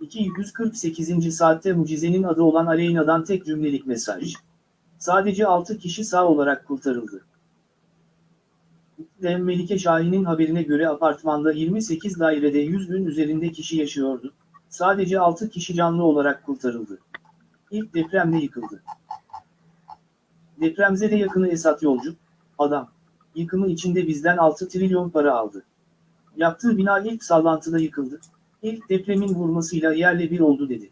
248. saatte mucizenin adı olan Aleyna'dan tek cümlelik mesaj. Sadece 6 kişi sağ olarak kurtarıldı. Dem Melike Şahin'in haberine göre apartmanda 28 dairede 100 bin üzerinde kişi yaşıyordu. Sadece 6 kişi canlı olarak kurtarıldı. İlk depremde yıkıldı. Depremzede yakını Esat Yolcu, adam, yıkımı içinde bizden 6 trilyon para aldı. Yaptığı bina ilk sallantıda yıkıldı. İlk depremin vurmasıyla yerle bir oldu dedi.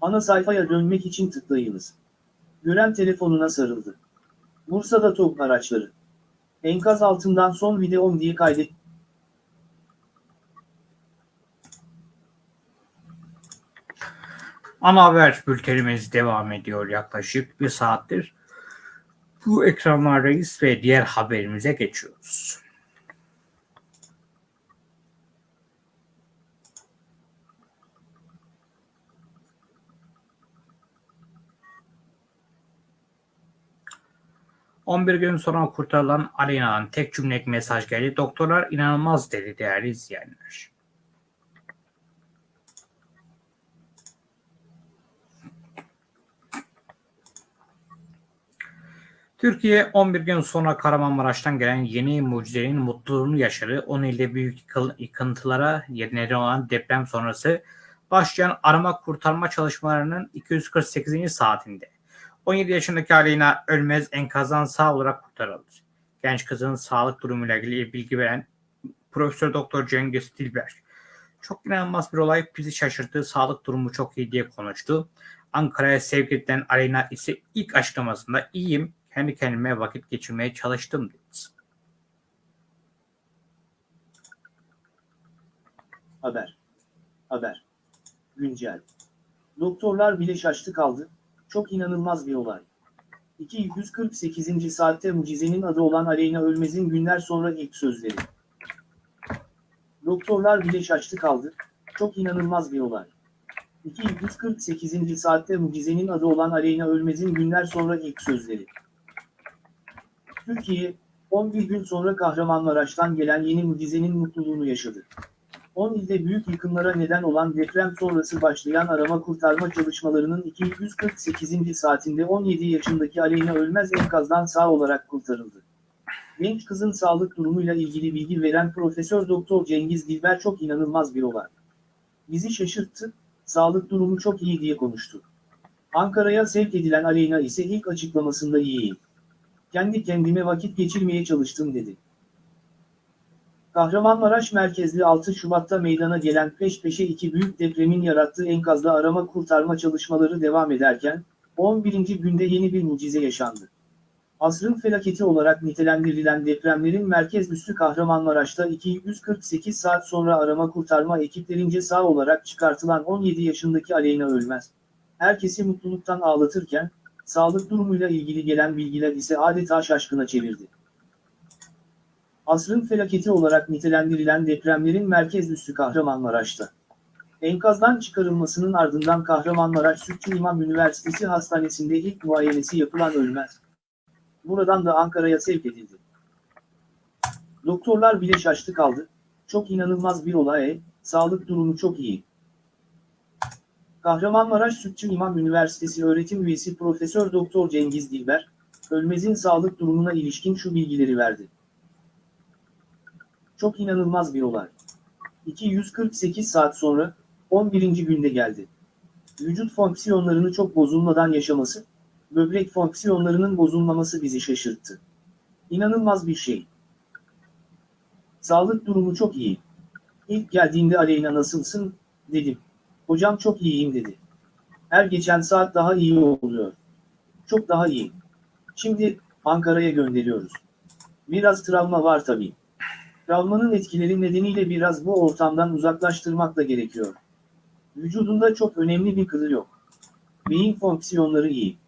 Ana sayfaya dönmek için tıklayınız. Gören telefonuna sarıldı. Bursa'da top araçları. Enkaz altından son videom diye kaydet. Ana haber bültenimiz devam ediyor yaklaşık bir saattir. Bu ekranlardayız ve diğer haberimize geçiyoruz. ...11 gün sonra kurtarılan Alena'dan tek cümlelik mesaj geldi. Doktorlar inanılmaz dedi değerli izleyenler. Türkiye 11 gün sonra Kahramanmaraş'tan gelen yeni mucizenin mutluluğunu yaşadı. 10 ilde büyük yıkıntılara neden olan deprem sonrası başlayan arama kurtarma çalışmalarının 248. saatinde 17 yaşındaki Aleyna Ölmez enkazdan sağ olarak kurtarıldı. Genç kızın sağlık durumuyla ilgili bilgi veren Profesör Doktor Cengiz Dilber çok inanılmaz bir olay bizi şaşırttı. Sağlık durumu çok iyi diye konuştu. Ankara'ya sevk edilen Aleyna ise ilk açıklamasında iyiyim, kendi kendime vakit geçirmeye çalıştım dedi. Haber. Haber. Güncel. Doktorlar bile şaştı kaldı. Çok inanılmaz bir olay. 248. saatte mucizenin adı olan Aleyna Ölmez'in günler sonra ilk sözleri. Doktorlar bile şaştı kaldı. Çok inanılmaz bir olay. 248. saatte mucizenin adı olan Aleyna Ölmez'in günler sonra ilk sözleri. Türkiye, 11 gün sonra Kahramanmaraş'tan gelen yeni mucizenin mutluluğunu yaşadı. 10 ilde büyük yıkımlara neden olan deprem sonrası başlayan arama kurtarma çalışmalarının 248. saatinde 17 yaşındaki Aleyna Ölmez enkazdan sağ olarak kurtarıldı. Genç kızın sağlık durumuyla ilgili bilgi veren Profesör Doktor Cengiz Dilber çok inanılmaz bir olay. Bizi şaşırttı, sağlık durumu çok iyi diye konuştu. Ankara'ya sevk edilen Aleyna ise ilk açıklamasında iyiyim. Kendi kendime vakit geçirmeye çalıştım dedi. Kahramanmaraş merkezli 6 Şubat'ta meydana gelen peş peşe iki büyük depremin yarattığı enkazda arama kurtarma çalışmaları devam ederken, 11. günde yeni bir mucize yaşandı. Asrın felaketi olarak nitelendirilen depremlerin merkez üssü Kahramanmaraş'ta 248 saat sonra arama kurtarma ekiplerince sağ olarak çıkartılan 17 yaşındaki Aleyna Ölmez. Herkesi mutluluktan ağlatırken, sağlık durumuyla ilgili gelen bilgiler ise adeta şaşkına çevirdi. Asrın felaketi olarak nitelendirilen depremlerin merkez üssü Kahramanmaraş'ta. Enkazdan çıkarılmasının ardından Kahramanmaraş Sütçü İmam Üniversitesi Hastanesi'nde ilk muayenesi yapılan ölmez. Buradan da Ankara'ya sevk edildi. Doktorlar bile şaştı kaldı. Çok inanılmaz bir olay, sağlık durumu çok iyi. Kahramanmaraş Sütçü İmam Üniversitesi öğretim üyesi Profesör Doktor Cengiz Dilber, Ölmez'in sağlık durumuna ilişkin şu bilgileri verdi. Çok inanılmaz bir olay. 248 saat sonra, 11. günde geldi. Vücut fonksiyonlarını çok bozulmadan yaşaması, böbrek fonksiyonlarının bozulmaması bizi şaşırttı. İnanılmaz bir şey. Sağlık durumu çok iyi. İlk geldiğinde Aleyna nasılsın, dedim. Hocam çok iyiyim dedi. Her geçen saat daha iyi oluyor. Çok daha iyi. Şimdi Ankara'ya gönderiyoruz. Biraz travma var tabii. Travmanın etkileri nedeniyle biraz bu ortamdan uzaklaştırmak da gerekiyor. Vücudunda çok önemli bir kılı yok. Beyin fonksiyonları iyi.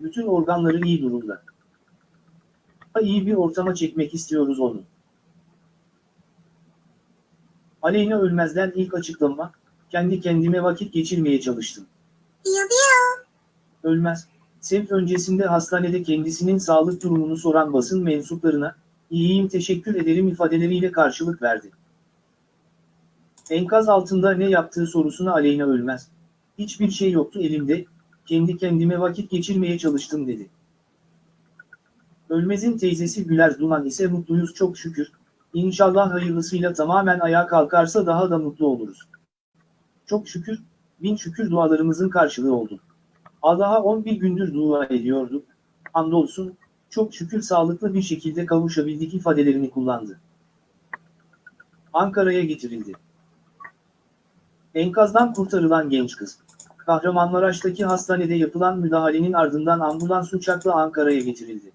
Bütün organları iyi durumda. Daha iyi bir ortama çekmek istiyoruz onu. Aleyna Ölmez'den ilk açıklama, kendi kendime vakit geçirmeye çalıştım. Ölmez, sevk öncesinde hastanede kendisinin sağlık durumunu soran basın mensuplarına, iyiyim teşekkür ederim ifadeleriyle karşılık verdi. Enkaz altında ne yaptığı sorusuna Aleyna Ölmez, hiçbir şey yoktu elimde, kendi kendime vakit geçirmeye çalıştım dedi. Ölmez'in teyzesi Güler Duman ise mutluyuz çok şükür, İnşallah hayırlısıyla tamamen ayağa kalkarsa daha da mutlu oluruz. Çok şükür, bin şükür dualarımızın karşılığı oldu. Allah'a 11 gündür dua ediyorduk. Hamdolsun, çok şükür sağlıklı bir şekilde kavuşabildik ifadelerini kullandı. Ankara'ya getirildi. Enkazdan kurtarılan genç kız. Kahramanmaraş'taki hastanede yapılan müdahalenin ardından ambulans uçakla Ankara'ya getirildi.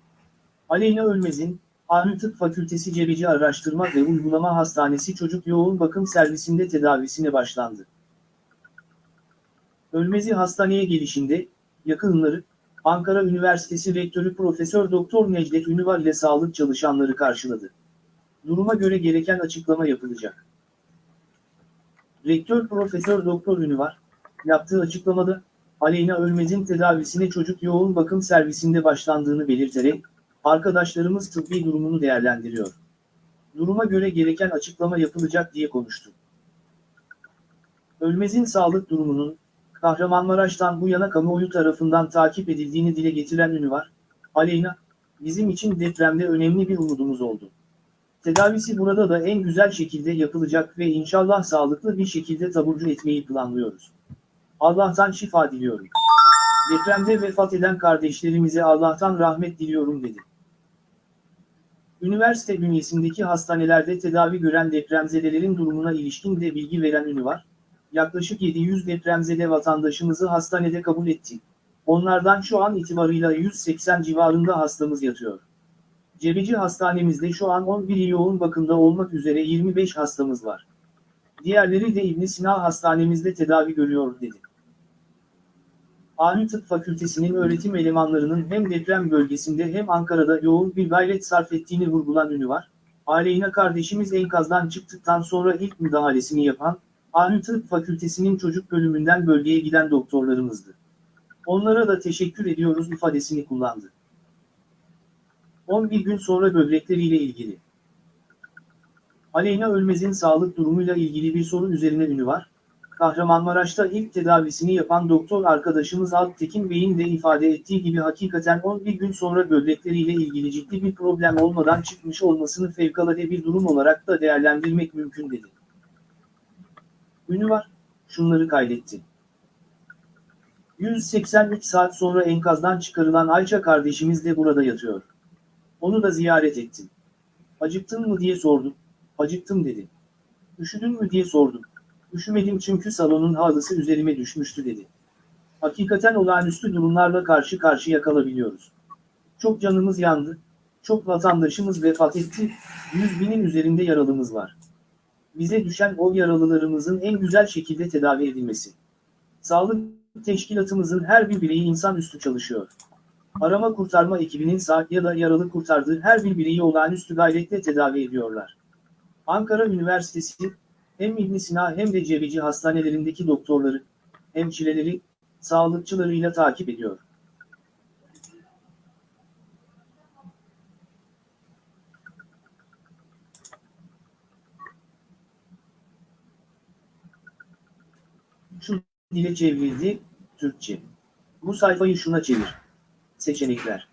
Aleyna Ölmez'in, Ahmet Tıp Fakültesi Cebeci Araştırma ve Uygulama Hastanesi Çocuk Yoğun Bakım Servisinde tedavisine başlandı. Ölmezi hastaneye gelişinde, yakınları, Ankara Üniversitesi Rektörü Profesör Doktor Necdet Ünüvar ile sağlık çalışanları karşıladı. Duruma göre gereken açıklama yapılacak. Rektör Profesör Doktor Ünüvar, yaptığı açıklamada, Aleyna Ölmez'in tedavisine çocuk yoğun bakım servisinde başlandığını belirterek, arkadaşlarımız tıbbi durumunu değerlendiriyor. Duruma göre gereken açıklama yapılacak diye konuştu. Ölmez'in sağlık durumunun, Kahramanmaraş'tan bu yana kamuoyu tarafından takip edildiğini dile getiren ünü var. Aleyna, bizim için depremde önemli bir umudumuz oldu. Tedavisi burada da en güzel şekilde yapılacak ve inşallah sağlıklı bir şekilde taburcu etmeyi planlıyoruz. Allah'tan şifa diliyorum. Depremde vefat eden kardeşlerimize Allah'tan rahmet diliyorum dedi. Üniversite bünyesindeki hastanelerde tedavi gören depremzedelerin durumuna ilişkin de bilgi veren ünü var. Yaklaşık 700 depremzede vatandaşımızı hastanede kabul ettik. Onlardan şu an itibarıyla 180 civarında hastamız yatıyor. Cebeci hastanemizde şu an 11 yoğun bakımda olmak üzere 25 hastamız var. Diğerleri de İbn Sina hastanemizde tedavi görüyor dedi. Ani Tıp Fakültesinin öğretim elemanlarının hem deprem bölgesinde hem Ankara'da yoğun bir gayret sarf ettiğini vurgulan ünü var. Aleyna kardeşimiz enkazdan çıktıktan sonra ilk müdahalesini yapan, Ani Tıp Fakültesinin çocuk bölümünden bölgeye giden doktorlarımızdı. Onlara da teşekkür ediyoruz ifadesini kullandı. 11 gün sonra böbrekleriyle ilgili. Aleyna Ölmez'in sağlık durumuyla ilgili bir soru üzerine ünü var. Kahramanmaraş'ta ilk tedavisini yapan doktor arkadaşımız Alptekin Bey'in de ifade ettiği gibi hakikaten 11 gün sonra böbrekleriyle ilgili ciddi bir problem olmadan çıkmış olmasını fevkalade bir durum olarak da değerlendirmek mümkün dedi. Ünü var, şunları kaydetti. 183 saat sonra enkazdan çıkarılan Ayça kardeşimiz de burada yatıyor. Onu da ziyaret ettim. Acıktın mı diye sordum. Acıktım dedi. Üşüdün mü diye sordum. Üşümedim çünkü salonun halısı üzerime düşmüştü dedi. Hakikaten olağanüstü durumlarla karşı karşıya kalabiliyoruz. Çok canımız yandı. Çok vatandaşımız vefat etti. Yüz binin üzerinde yaralımız var. Bize düşen o yaralılarımızın en güzel şekilde tedavi edilmesi. Sağlık teşkilatımızın her bir bireyi insanüstü çalışıyor. Arama kurtarma ekibinin sağ ya da yaralı kurtardığı her bir bireyi olağanüstü gayretle tedavi ediyorlar. Ankara Üniversitesi, hem İbn Sina hem de Cebeci hastanelerindeki doktorları, hemşireleri, sağlıkçılarıyla takip ediyor. Şu dile çevrildi, Türkçe. Bu sayfayı şuna çevir. Seçenekler.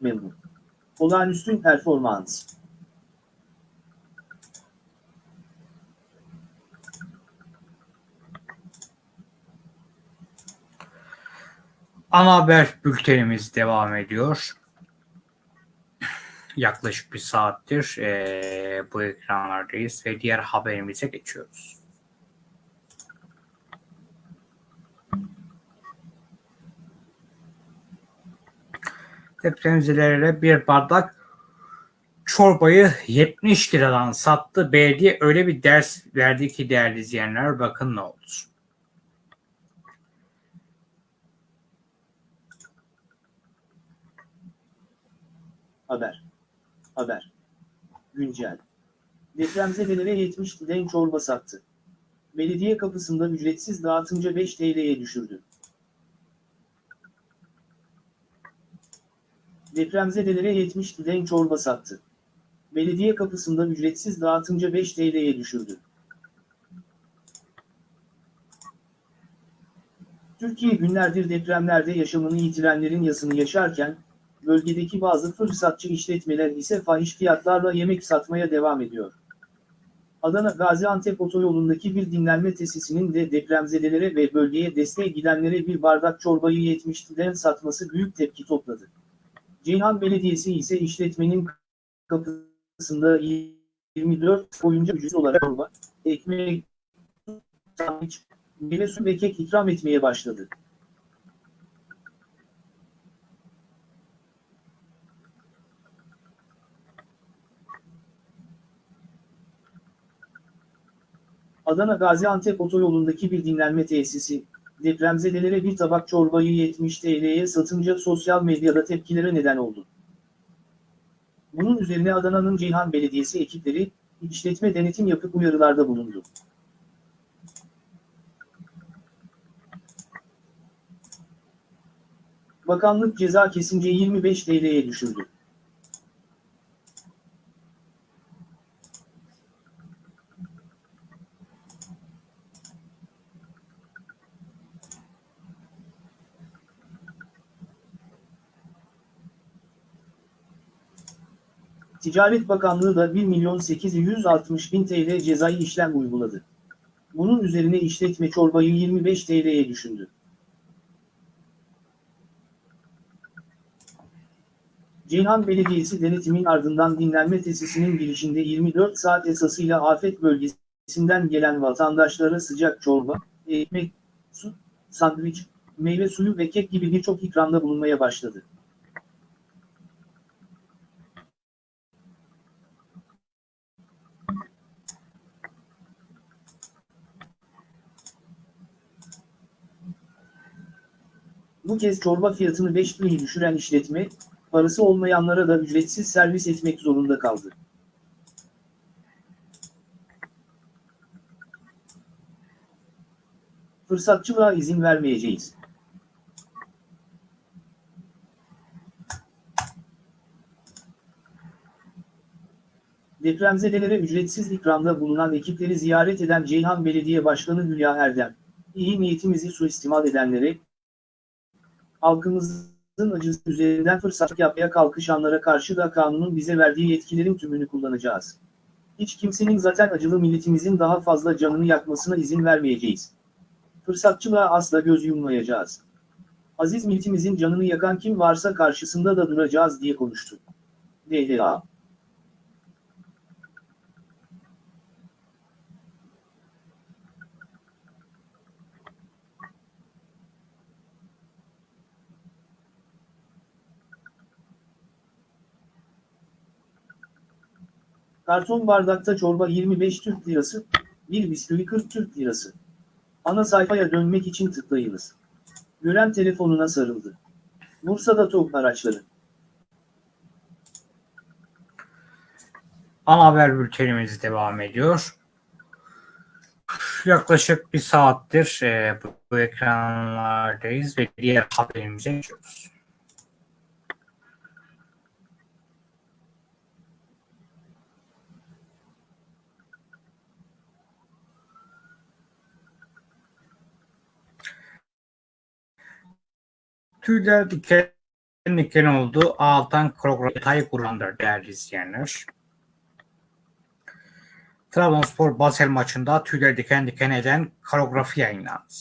Memnun. Olağanüstü performans. Ana haber bültenimiz devam ediyor. Yaklaşık bir saattir eee, bu ekranlardayız ve diğer haberimize geçiyoruz. Depremzedelere bir bardak çorbayı 70 liradan sattı. Belediye öyle bir ders verdi ki değerli izleyenler bakın ne oldu. Haber. Haber. Güncel. Depremzedelere 70 den çorba sattı. Belediye kapısında ücretsiz dağıtınca 5 TL'ye düşürdü. Depremzedelere 70 den çorba sattı. Belediye kapısında ücretsiz dağıtınca 5 TL'ye düşürdü. Türkiye günlerdir depremlerde yaşamını yitirenlerin yasını yaşarken, bölgedeki bazı fırsatçı işletmeler ise fahiş fiyatlarla yemek satmaya devam ediyor. Adana Gaziantep otoyolundaki bir dinlenme tesisinin de depremzedelere ve bölgeye desteğe gidenlere bir bardak çorbayı 70 liradan satması büyük tepki topladı. Ceyhan Belediyesi ise işletmenin kapısında 24 boyunca ücretsiz olarak çorba, ekmek, sandviç, meyve suyu ve kek ikram etmeye başladı. Adana Gaziantep otoyolundaki bir dinlenme tesisi, depremzedelere bir tabak çorbayı 70 TL'ye satınca sosyal medyada tepkilere neden oldu. Bunun üzerine Adana'nın Ceyhan Belediyesi ekipleri, işletme denetim yapıp uyarılarda bulundu. Bakanlık ceza kesince 25 TL'ye düşürdü. Ticaret Bakanlığı da 1 milyon 860 bin TL cezai işlem uyguladı. Bunun üzerine işletme çorbayı 25 TL'ye düşündü. Ceyhan Belediyesi denetimin ardından dinlenme tesisinin girişinde 24 saat esasıyla afet bölgesinden gelen vatandaşlara sıcak çorba, ekmek, su, sandviç, meyve suyu ve kek gibi birçok ikramda bulunmaya başladı. Bu kez çorba fiyatını 5 lirayı düşüren işletme, parası olmayanlara da ücretsiz servis etmek zorunda kaldı. Fırsatçılığa izin vermeyeceğiz. Depremzedelere ücretsiz ikramda bulunan ekipleri ziyaret eden Ceyhan Belediye Başkanı Hülya Erdem, iyi niyetimizi suistimal edenlere, halkımızın acısı üzerinden fırsat yapmaya kalkışanlara karşı da kanunun bize verdiği yetkilerin tümünü kullanacağız. Hiç kimsenin zaten acılı milletimizin daha fazla canını yakmasına izin vermeyeceğiz. Fırsatçılığa asla göz yummayacağız. Aziz milletimizin canını yakan kim varsa karşısında da duracağız diye konuştu. DLA Karton bardakta çorba 25 Türk Lirası, bir bisküvi 40 Türk Lirası. Ana sayfaya dönmek için tıklayınız. Gören telefonuna sarıldı. Bursa'da TOG araçları. Ana haber bültenimiz devam ediyor. Yaklaşık bir saattir e, bu, bu ekranlardayız ve diğer haberimize geçiyoruz. Tüyler diken diken oldu. Altan program detayı kullandır değerli izleyenler. Trabzonspor Basel maçında tüyleri diken diken eden koreografi yayınlandı.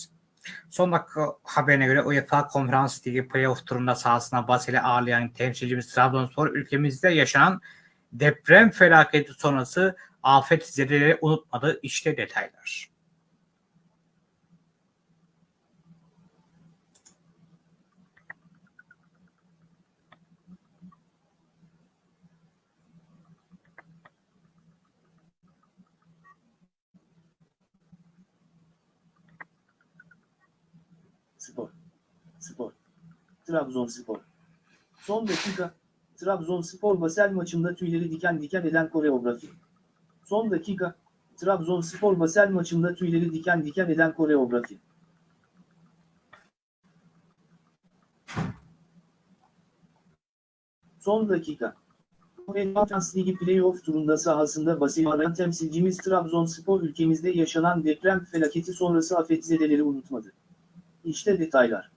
Son dakika haberine göre UEFA Konferans Ligi playoff turunda sahasına Basel'i ağırlayan temsilcimiz Trabzonspor ülkemizde yaşanan deprem felaketi sonrası afet zedeleri unutmadı. İşte detaylar. Spor. Spor. Trabzonspor. Son dakika. Trabzonspor Basel maçında tüyleri diken diken eden koreografi. Son dakika. Trabzonspor Basel maçında tüyleri diken diken eden koreografi. Son dakika. Champions Ligi playoff turunda sahasında Basel'i arayan temsilcimiz Trabzonspor ülkemizde yaşanan deprem felaketi sonrası afetzedeleri unutmadı. İşte detaylar.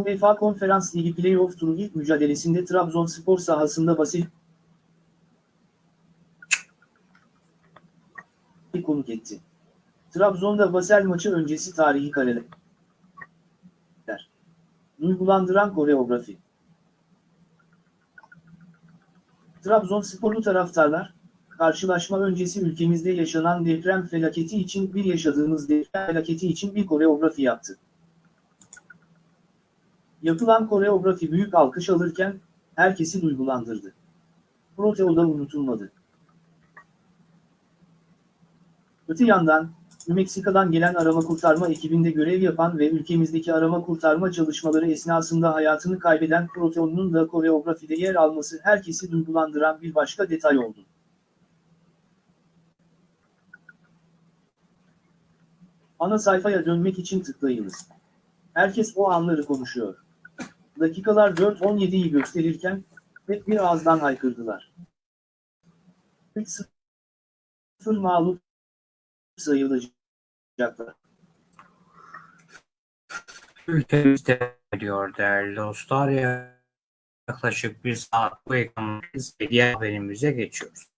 UEFA Konferans Ligi Playoff turu ilk mücadelesinde Trabzonspor sahasında Basil konuk etti. Trabzon'da Basel maçı öncesi tarihi kareler. Duygulandıran koreografi. Trabzonsporlu taraftarlar, karşılaşma öncesi ülkemizde yaşanan deprem felaketi için bir yaşadığımız deprem felaketi için bir koreografi yaptı. Yapılan koreografi büyük alkış alırken, herkesi duygulandırdı. Proteo'da unutulmadı. Öte yandan, Meksika'dan gelen arama kurtarma ekibinde görev yapan ve ülkemizdeki arama kurtarma çalışmaları esnasında hayatını kaybeden Proteo'nun da koreografide yer alması herkesi duygulandıran bir başka detay oldu. Ana sayfaya dönmek için tıklayınız. Herkes o anları konuşuyor. Dakikalar 4.17'yi gösterirken, hep bir ağızdan haykırdılar. 3-0 mağlup sayılacaklar. Ülkemizde diyor değerli dostlar. Yaklaşık bir saat bu ekranımız ve diğer haberimize geçiyoruz.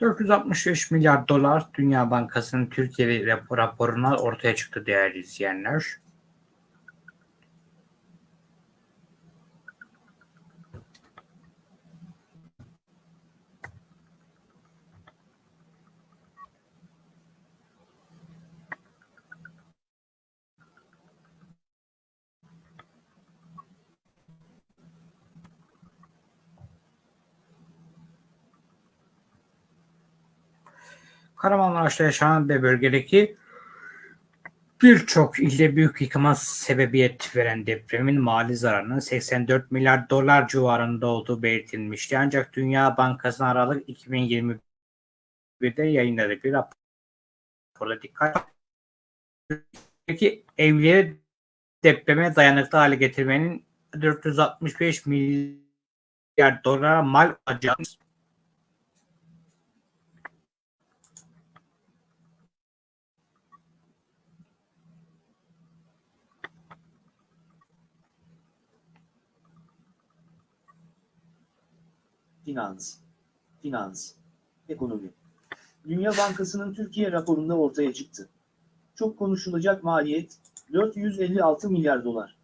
...465 milyar dolar Dünya Bankası'nın Türkiye raporuna ortaya çıktı değerli izleyenler. Kahramanmaraş'ta yaşanan ve bölgedeki birçok ilde büyük yıkıma sebebiyet veren depremin mali zararının 84 milyar dolar civarında olduğu belirtilmişti. Ancak Dünya Bankası Aralık 2021'de yayınladığı bir raporda dikkat Peki evleri depreme dayanıklı hale getirmenin 465 milyar dolara mal olacağız. Finans, finans, ekonomi. Dünya Bankası'nın Türkiye raporunda ortaya çıktı. Çok konuşulacak maliyet, 456 milyar dolar.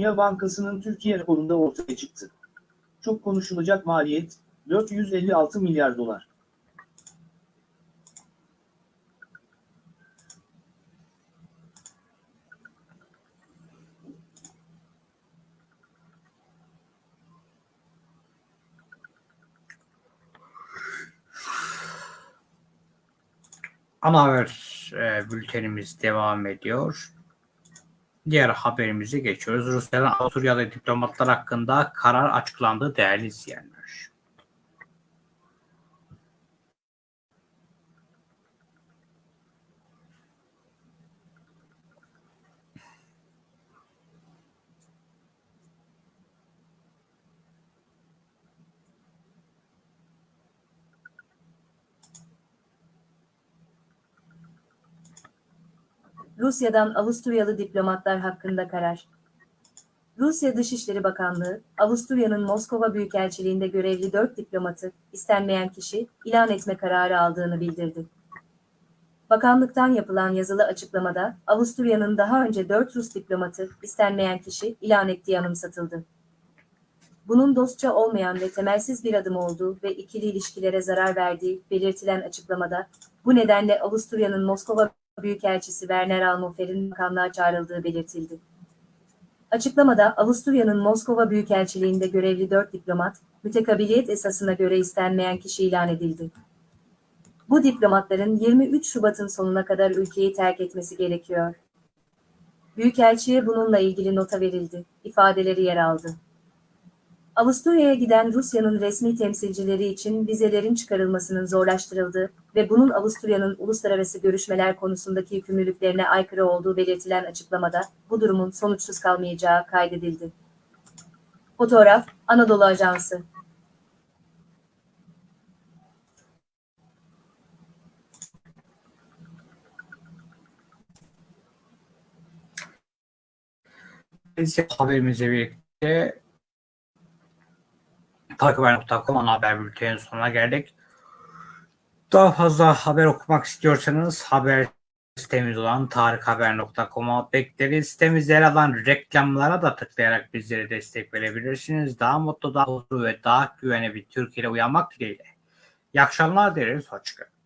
Dünya Bankası'nın Türkiye raporunda ortaya çıktı. Çok konuşulacak maliyet, 456 milyar dolar. Ana haber e, bültenimiz devam ediyor. Diğer haberimize geçiyoruz. Rusya'dan Avusturyalı diplomatlar hakkında karar açıklandı değerli izleyenler. Rusya'dan Avusturyalı diplomatlar hakkında karar. Rusya Dışişleri Bakanlığı, Avusturya'nın Moskova Büyükelçiliğinde görevli 4 diplomatı, istenmeyen kişi, ilan etme kararı aldığını bildirdi. Bakanlıktan yapılan yazılı açıklamada, Avusturya'nın daha önce 4 Rus diplomatı, istenmeyen kişi, ilan ettiği anımsatıldı. Bunun dostça olmayan ve temelsiz bir adım olduğu ve ikili ilişkilere zarar verdiği belirtilen açıklamada, bu nedenle Avusturya'nın Moskova Büyükelçisi Werner Almofer'in bakanlığa çağrıldığı belirtildi. Açıklamada Avusturya'nın Moskova Büyükelçiliğinde görevli 4 diplomat, mütekabiliyet esasına göre istenmeyen kişi ilan edildi. Bu diplomatların 23 Şubat'ın sonuna kadar ülkeyi terk etmesi gerekiyor. Büyükelçiye bununla ilgili nota verildi, ifadeleri yer aldı. Avusturya'ya giden Rusya'nın resmi temsilcileri için vizelerin çıkarılmasının zorlaştırıldığı ve bunun Avusturya'nın uluslararası görüşmeler konusundaki yükümlülüklerine aykırı olduğu belirtilen açıklamada bu durumun sonuçsuz kalmayacağı kaydedildi. Fotoğraf, Anadolu Ajansı. Biz haberimizle birlikte takiphaber.com haber bültenin sonuna geldik. Daha fazla haber okumak istiyorsanız haber sitemiz olan tarikhaber.com'a bekleriz. Sitemizde yer alan reklamlara da tıklayarak bizlere destek verebilirsiniz. Daha mutlu, daha huzurlu ve daha güvenli bir Türkiye'de uyanmak dileğiyle. İyi akşamlar dileriz. Hoşçakalın.